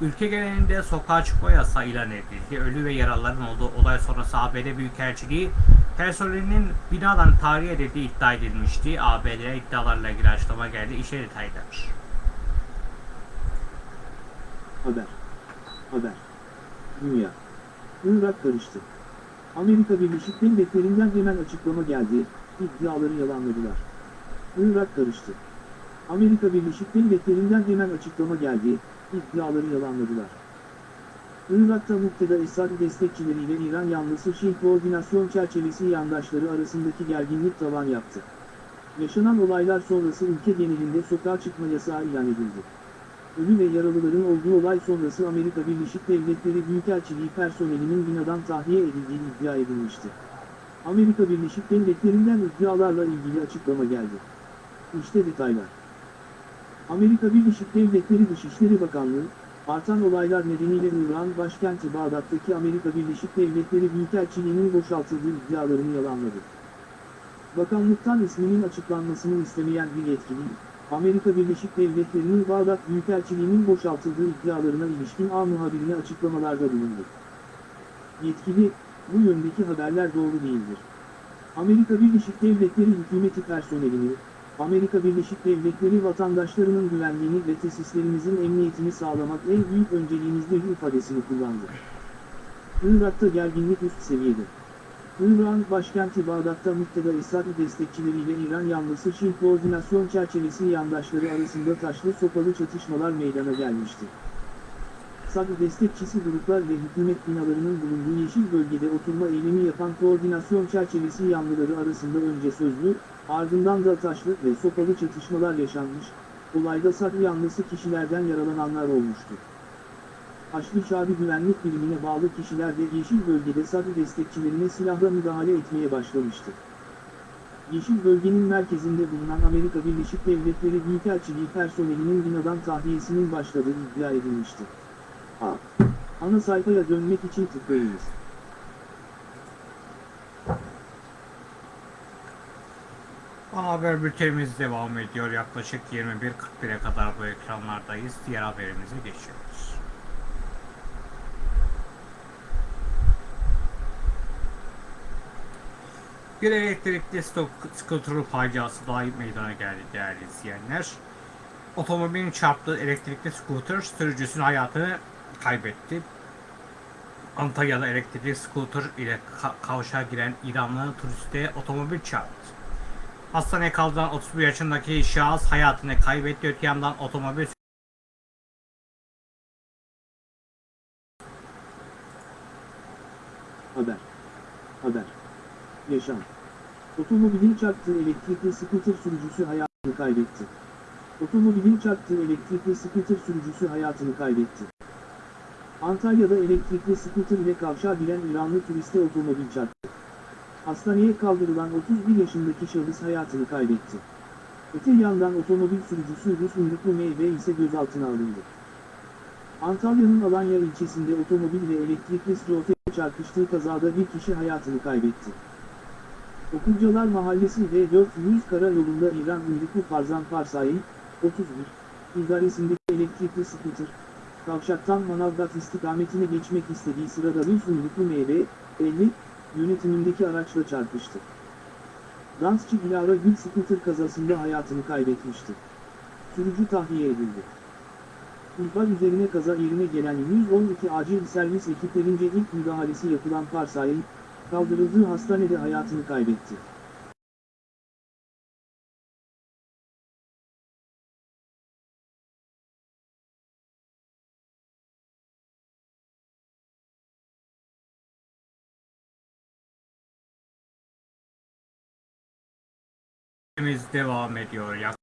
ülke genelinde sokağa çıkma yasağı ilan edildi. Ölü ve yaralıların olduğu olay sonrası ABD Büyükelçiliği personelinin binadan tahliye edildiği iddia edilmişti. ABD'ye iddialarla ilgili açıklama geldi. İşe detaylar. Haber. Haber. Dünya. Irak karıştı. Amerika Birleşik Devletleri'nden hemen açıklama geldi, iddiaları yalanladılar. Irak karıştı. Amerika Birleşik Devletleri'nden hemen açıklama geldi, iddiaları yalanladılar. Irak'ta Mukteda Esad destekçileriyle İran yanlısı Şii koordinasyon çerçevesi yandaşları arasındaki gerginlik tavan yaptı. Yaşanan olaylar sonrası ülke genelinde sokağa çıkma yasağı ilan edildi. Ölü ve yaralıların olduğu olay sonrası Amerika Birleşik Devletleri Büyükelçiliği personelinin binadan tahliye edildiği iddia edilmişti. Amerika Birleşik Devletleri'nden iddialarla ilgili açıklama geldi. İşte detaylar. Amerika Birleşik Devletleri Dışişleri Bakanlığı, artan olaylar nedeniyle İran başkenti Bağdat'taki Amerika Birleşik Devletleri Büyükelçiliğinin boşaltıldığı iddialarını yalanladı. Bakanlıktan isminin açıklanmasını istemeyen bir yetkili, Amerika Birleşik Devletleri'nin Bağdat Büyükelçiliğinin boşaltıldığı iddialarına ilişkin A muhabirine açıklamalarda bulundu. Yetkili, bu yöndeki haberler doğru değildir. Amerika Birleşik Devletleri hükümeti personelini, Amerika Birleşik Devletleri vatandaşlarının güvenliğini ve tesislerimizin emniyetini sağlamak en büyük önceliğimizdir ifadesini kullandı. Irak'ta gerginlik üst seviyede. İran başkenti Bağdat'ta Mukteda Esad destekçileriyle İran yanlısı Şii koordinasyon çerçevesi yandaşları arasında taşlı sopalı çatışmalar meydana gelmişti. Sad destekçisi gruplar ve hükümet binalarının bulunduğu yeşil bölgede oturma eylemi yapan koordinasyon çerçevesi yanlıları arasında önce sözlü, ardından da taşlı ve sopalı çatışmalar yaşanmış, olayda Sad yanlısı kişilerden yaralananlar olmuştu. Haçlı Şabi Güvenlik Birimine bağlı kişiler de Yeşil Bölgede Sadr destekçilerine silahla müdahale etmeye başlamıştı. Yeşil Bölgenin merkezinde bulunan Amerika Birleşik Devletleri Büyükelçiliği personelinin binadan tahliyesinin başladığı iddia edilmişti. A. Ana sayfaya dönmek için tıklayınız. Ana haber bültenimiz devam ediyor. Yaklaşık 21.41'e kadar bu ekranlardayız. Diğer haberimize geçiyoruz. Bir elektrikli stok skuter faciası daha meydana geldi değerli izleyenler. Otomobilin çarptığı elektrikli skuter sürücüsünün hayatını kaybetti. Antalya'da elektrikli skuter ile ka- kavşağa giren İranlı turiste otomobil çarptı. Hastaneye kaldırılan 31 yaşındaki şahıs hayatını kaybetti. Öte yandan otomobil Haber. Haber. Yaşam. Otomobilin çarptığı elektrikli skuter sürücüsü hayatını kaybetti. Otomobilin çarptığı elektrikli skuter sürücüsü hayatını kaybetti. Antalya'da elektrikli skuter ile kavşağa giren İranlı turiste otomobil çarptı. Hastaneye kaldırılan 31 yaşındaki şahıs hayatını kaybetti. Öte yandan otomobil sürücüsü Rus uyruklu meyve ise gözaltına alındı. Antalya'nın Alanya ilçesinde otomobil ve elektrikli strofe çarpıştığı kazada bir kişi hayatını kaybetti. Okulcalar Mahallesi ve 400 karayolunda İran uyruklu Farzan Farsai, 31, idaresindeki elektrikli scooter, kavşaktan Manavgat istikametine geçmek istediği sırada bir uyruklu meyve, 50, yönetimindeki araçla çarpıştı. Dansçı Dilara Gül scooter kazasında hayatını kaybetmişti. Sürücü tahliye edildi. İhbar üzerine kaza yerine gelen 112 acil servis ekiplerince ilk müdahalesi yapılan Farsai, kaldırıldığı hastanede hayatını kaybetti. Biz devam ediyor. Yak-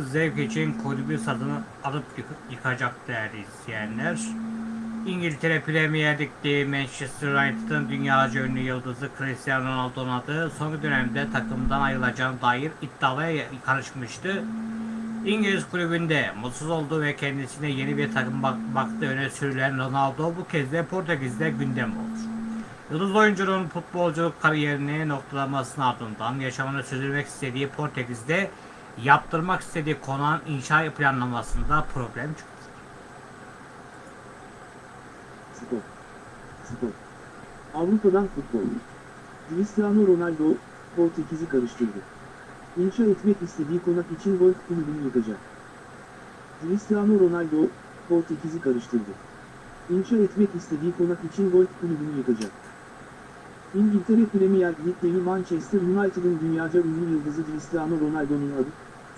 zevk için kulübü satın alıp yık- yıkacak değerli izleyenler. İngiltere Premier Lig'de Manchester United'ın dünyaca ünlü yıldızı Cristiano Ronaldo'nun adı son dönemde takımdan ayrılacağına dair iddiaya karışmıştı. İngiliz kulübünde mutsuz olduğu ve kendisine yeni bir takım bak baktığı öne sürülen Ronaldo bu kez de Portekiz'de gündem oldu. Yıldız oyuncunun futbolculuk kariyerini noktalamasının ardından yaşamını sürdürmek istediği Portekiz'de yaptırmak istediği konağın inşa planlamasında problem çıktı. Spor. Avrupa'dan futbol. Cristiano Ronaldo, Portekiz'i karıştırdı. İnşa etmek istediği konak için golf kulübünü yıkacak. Cristiano Ronaldo, Portekiz'i karıştırdı. İnşa etmek istediği konak için golf kulübünü yıkacak. İngiltere Premier Lig'deki Manchester United'ın dünyaca ünlü yıldızı Cristiano Ronaldo'nun adı,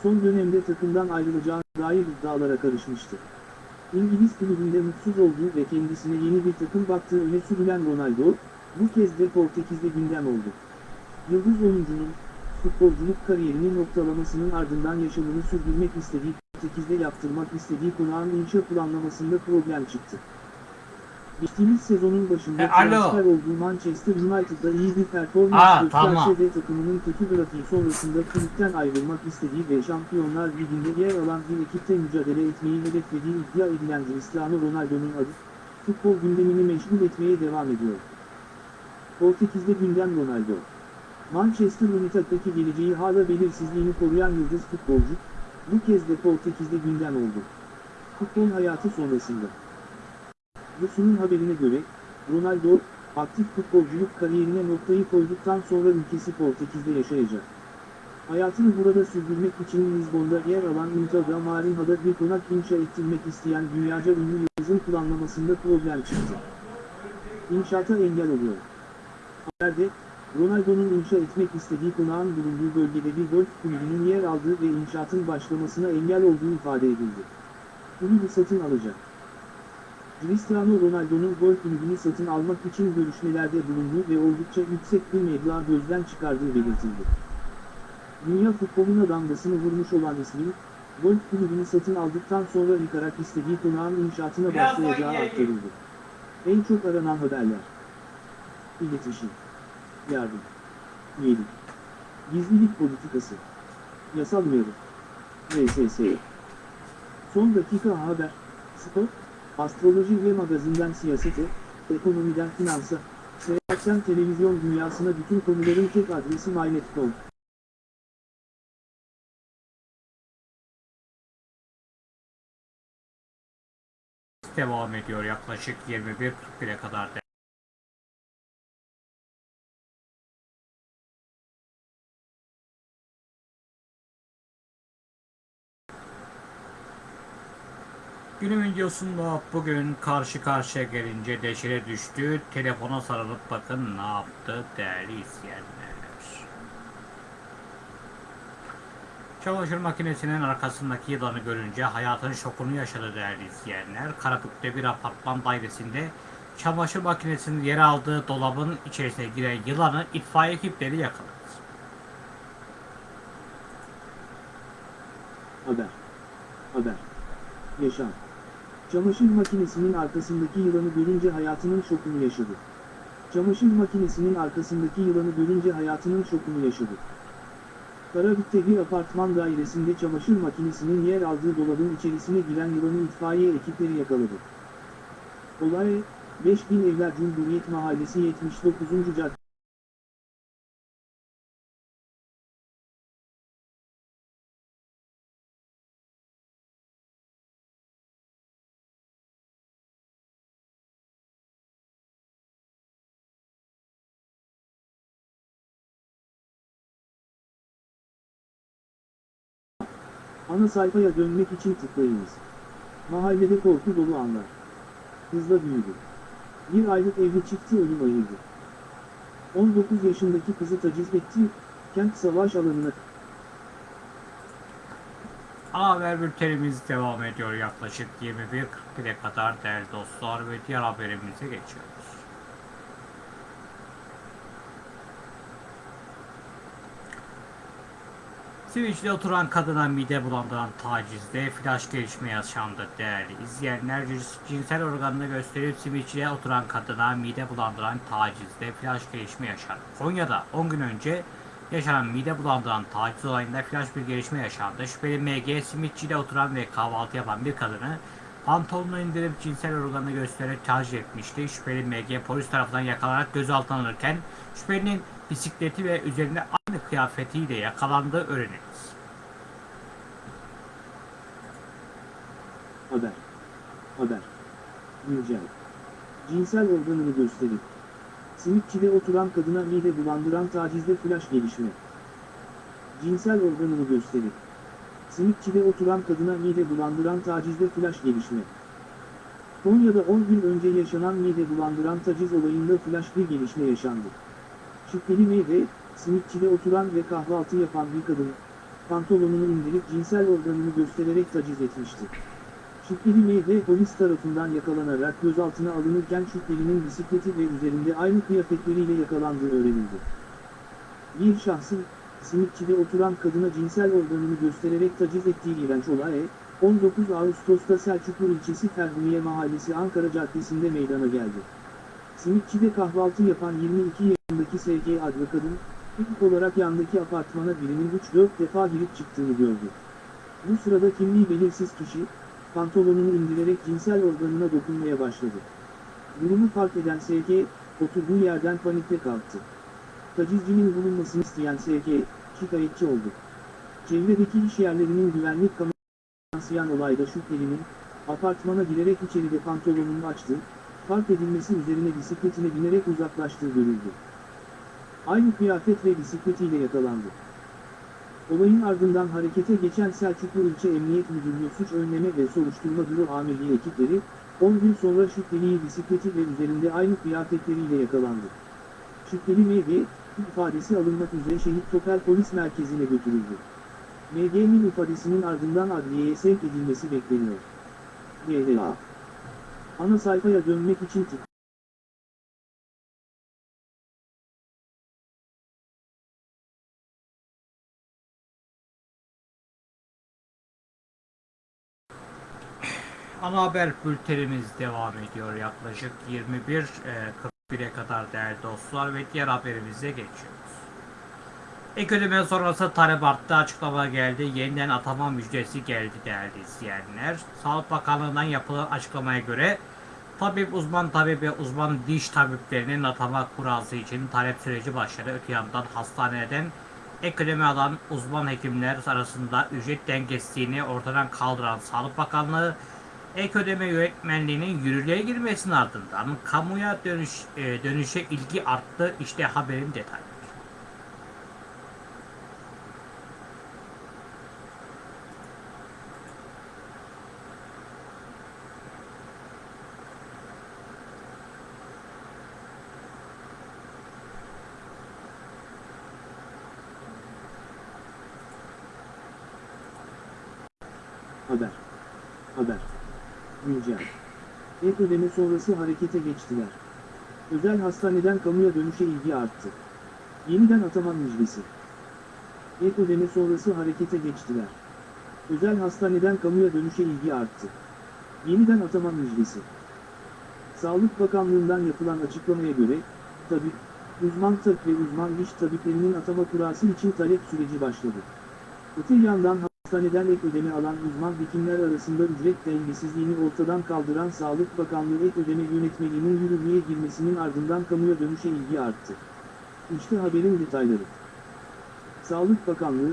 son dönemde takımdan ayrılacağı dair iddialara karışmıştı. İngiliz kulübünde mutsuz olduğu ve kendisine yeni bir takım baktığı öne sürülen Ronaldo, bu kez de Portekiz'de gündem oldu. Yıldız oyuncunun, futbolculuk kariyerini noktalamasının ardından yaşamını sürdürmek istediği Portekiz'de yaptırmak istediği konağın inşa planlamasında problem çıktı. Geçtiğimiz sezonun başında E, alo. transfer olduğu Manchester United'da iyi bir performans gösterse de takımının kötü grafiği sonrasında kulüpten ayrılmak istediği ve Şampiyonlar Ligi'nde yer alan bir ekipte mücadele etmeyi hedeflediği iddia edilen Cristiano Ronaldo'nun adı, futbol gündemini meşgul etmeye devam ediyor. Portekiz'de gündem Ronaldo. Manchester United'daki geleceği hala belirsizliğini koruyan yıldız futbolcu, bu kez de Portekiz'de gündem oldu. Futbol hayatı sonrasında. Rus'un haberine göre, Ronaldo, aktif futbolculuk kariyerine noktayı koyduktan sonra ülkesi Portekiz'de yaşayacak. Hayatını burada sürdürmek için Lizbon'da yer alan Inter Marinha'da bir konak inşa ettirmek isteyen dünyaca ünlü yıldızın planlamasında problem çıktı. İnşaata engel oluyor. Haberde, Ronaldo'nun inşa etmek istediği konağın bulunduğu bölgede bir golf kulübünün yer aldığı ve inşaatın başlamasına engel olduğu ifade edildi. Kulübü satın alacak. Cristiano Ronaldo'nun golf kulübünü satın almak için görüşmelerde bulunduğu ve oldukça yüksek bir meblağ gözden çıkardığı belirtildi. Dünya futboluna damgasını vurmuş olan ismin, golf kulübünü satın aldıktan sonra yıkarak istediği konağın inşaatına başlayacağı aktarıldı. En çok aranan haberler. İletişim. Yardım. Üyelik. Gizlilik politikası. Yasal uyarı. VSS. Son dakika haber. Spor. Astroloji ve magazinden siyasete, ekonomiden finansa, seyahatten televizyon dünyasına bütün konuların tek adresi mynet.com. Devam ediyor yaklaşık 21.41'e kadar. Günün videosunda bugün karşı karşıya gelince deşire düştü. Telefona sarılıp bakın ne yaptı değerli izleyenler. Çamaşır makinesinin arkasındaki yılanı görünce hayatın şokunu yaşadı değerli izleyenler. Karabük'te bir apartman dairesinde çamaşır makinesinin yer aldığı dolabın içerisine giren yılanı itfaiye ekipleri yakaladı. Haber. Haber. Yaşam. Çamaşır makinesinin arkasındaki yılanı görünce hayatının şokunu yaşadı. Çamaşır makinesinin arkasındaki yılanı görünce hayatının şokunu yaşadı. Karabük'te bir apartman dairesinde çamaşır makinesinin yer aldığı dolabın içerisine giren yılanı itfaiye ekipleri yakaladı. Olay, 5000 evler Cumhuriyet Mahallesi 79. Cadde. Ana sayfaya dönmek için tıklayınız. Mahallede korku dolu anlar. Hızla büyüdü. Bir aylık evli çifti ölüm ayırdı. 19 yaşındaki kızı taciz etti, kent savaş alanına haber bültenimiz devam ediyor yaklaşık 21.41'e kadar değerli dostlar ve diğer haberimize geçiyoruz. Siviç'te oturan kadına mide bulandıran tacizde flash gelişme yaşandı değerli izleyenler. Cins- Cinsel organını gösterip Siviç'te oturan kadına mide bulandıran tacizde flash gelişme yaşandı. Konya'da 10 gün önce yaşanan mide bulandıran taciz olayında flash bir gelişme yaşandı. Şüpheli MG simitçide oturan ve kahvaltı yapan bir kadını pantolonunu indirip cinsel organını göstererek taciz etmişti. Şüpheli MG polis tarafından yakalanarak gözaltına alınırken şüphelinin bisikleti ve üzerinde kıyafetiyle yakalandığı öğrenildi. haber. Haber. Güncel. Cinsel organını gösterip. Simitçide oturan kadına mide bulandıran tacizde flash gelişme. Cinsel organını gösterip. Simitçide oturan kadına mide bulandıran tacizde flash gelişme. Konya'da 10 gün önce yaşanan mide bulandıran taciz olayında flash bir gelişme yaşandı. Şüpheli meyve, simitçide oturan ve kahvaltı yapan bir kadın, pantolonunu indirip cinsel organını göstererek taciz etmişti. Şüpheli meyve polis tarafından yakalanarak gözaltına alınırken şüphelinin bisikleti ve üzerinde aynı kıyafetleriyle yakalandığı öğrenildi. Bir şahsın, simitçide oturan kadına cinsel organını göstererek taciz ettiği iğrenç olay, 19 Ağustos'ta Selçuklu ilçesi Ferhuniye Mahallesi Ankara Caddesi'nde meydana geldi. Simitçide kahvaltı yapan 22 yaşındaki SG adlı kadın, ilk olarak yandaki apartmana birinin 3-4 defa girip çıktığını gördü. Bu sırada kimliği belirsiz kişi, pantolonunu indirerek cinsel organına dokunmaya başladı. Durumu fark eden SG, oturduğu yerden panikle kalktı. Tacizcinin bulunmasını isteyen SG, şikayetçi oldu. Çevredeki iş yerlerinin güvenlik kamerasına yansıyan olayda şüphelinin, apartmana girerek içeride pantolonunu açtı, fark edilmesi üzerine bisikletine binerek uzaklaştığı görüldü. Aynı kıyafet ve bisikletiyle yakalandı. Olayın ardından harekete geçen Selçuklu İlçe Emniyet Müdürlüğü Suç Önleme ve Soruşturma Büro Amirliği ekipleri, 10 gün sonra şüpheliyi bisikleti ve üzerinde aynı kıyafetleriyle yakalandı. Şüpheli MG, ifadesi alınmak üzere Şehit Topel Polis Merkezi'ne götürüldü. MG'nin ifadesinin ardından adliyeye sevk edilmesi bekleniyor. DLA Ana sayfaya dönmek için tık. Haber bültenimiz devam ediyor yaklaşık 21.41'e kadar değerli dostlar ve diğer haberimize geçiyoruz. Ek ödeme sonrası talep arttı açıklama geldi. Yeniden atama müjdesi geldi değerli izleyenler. Sağlık Bakanlığı'ndan yapılan açıklamaya göre tabip uzman tabip ve uzman diş tabiplerinin atama kurası için talep süreci başladı. Öte yandan hastaneden ek ödeme alan uzman hekimler arasında ücret dengesizliğini ortadan kaldıran Sağlık Bakanlığı ek ödeme yönetmenliğinin yürürlüğe girmesinin ardından kamuya dönüş, e, dönüşe ilgi arttı. İşte haberin detayları. Haber. Haber. Güncel. Ek ödeme sonrası harekete geçtiler. Özel hastaneden kamuya dönüşe ilgi arttı. Yeniden atama müjdesi. Ek ödeme sonrası harekete geçtiler. Özel hastaneden kamuya dönüşe ilgi arttı. Yeniden atama müjdesi. Sağlık Bakanlığı'ndan yapılan açıklamaya göre, tabi, uzman tabip ve uzman diş tabiplerinin atama kurası için talep süreci başladı. Öte yandan hastaneden ek ödeme alan uzman hekimler arasında ücret dengesizliğini ortadan kaldıran Sağlık Bakanlığı ek ödeme yönetmeliğinin yürürlüğe girmesinin ardından kamuya dönüşe ilgi arttı. İşte haberin detayları. Sağlık Bakanlığı,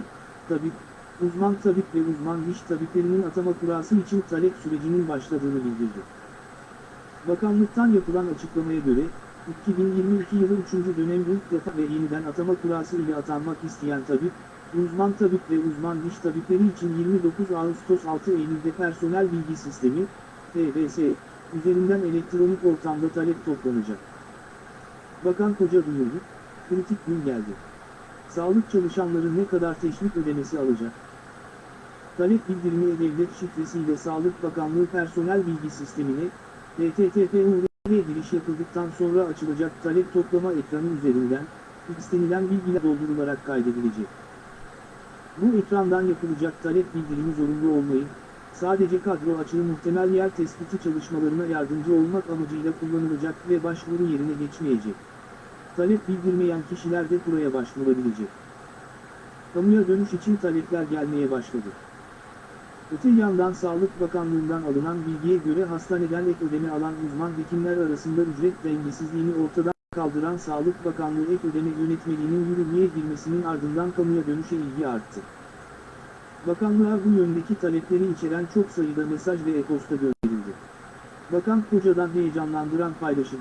tabip, uzman tabip ve uzman diş tabiplerinin atama kurası için talep sürecinin başladığını bildirdi. Bakanlıktan yapılan açıklamaya göre, 2022 yılı 3. dönem ilk defa ve yeniden atama kurası ile atanmak isteyen tabip, uzman tabip ve uzman diş tabipleri için 29 Ağustos 6 Eylül'de personel bilgi sistemi, PBS, üzerinden elektronik ortamda talep toplanacak. Bakan Koca duyurdu, kritik gün geldi. Sağlık çalışanları ne kadar teşvik ödemesi alacak? Talep bildirimi e-devlet şifresiyle Sağlık Bakanlığı personel bilgi sistemine, http giriş yapıldıktan sonra açılacak talep toplama ekranı üzerinden, istenilen bilgiler doldurularak kaydedilecek. Bu ekrandan yapılacak talep bildirimi zorunlu olmayıp, sadece kadro açığı muhtemel yer tespiti çalışmalarına yardımcı olmak amacıyla kullanılacak ve başvuru yerine geçmeyecek. Talep bildirmeyen kişiler de buraya başvurabilecek. Kamuya dönüş için talepler gelmeye başladı. Öte yandan Sağlık Bakanlığı'ndan alınan bilgiye göre hastaneden ek ödeme alan uzman hekimler arasında ücret dengesizliğini ortadan kaldıran Sağlık Bakanlığı ek ödeme yönetmeliğinin yürürlüğe girmesinin ardından kamuya dönüşe ilgi arttı. Bakanlığa bu yöndeki talepleri içeren çok sayıda mesaj ve e-posta gönderildi. Bakan Koca'dan heyecanlandıran paylaşım,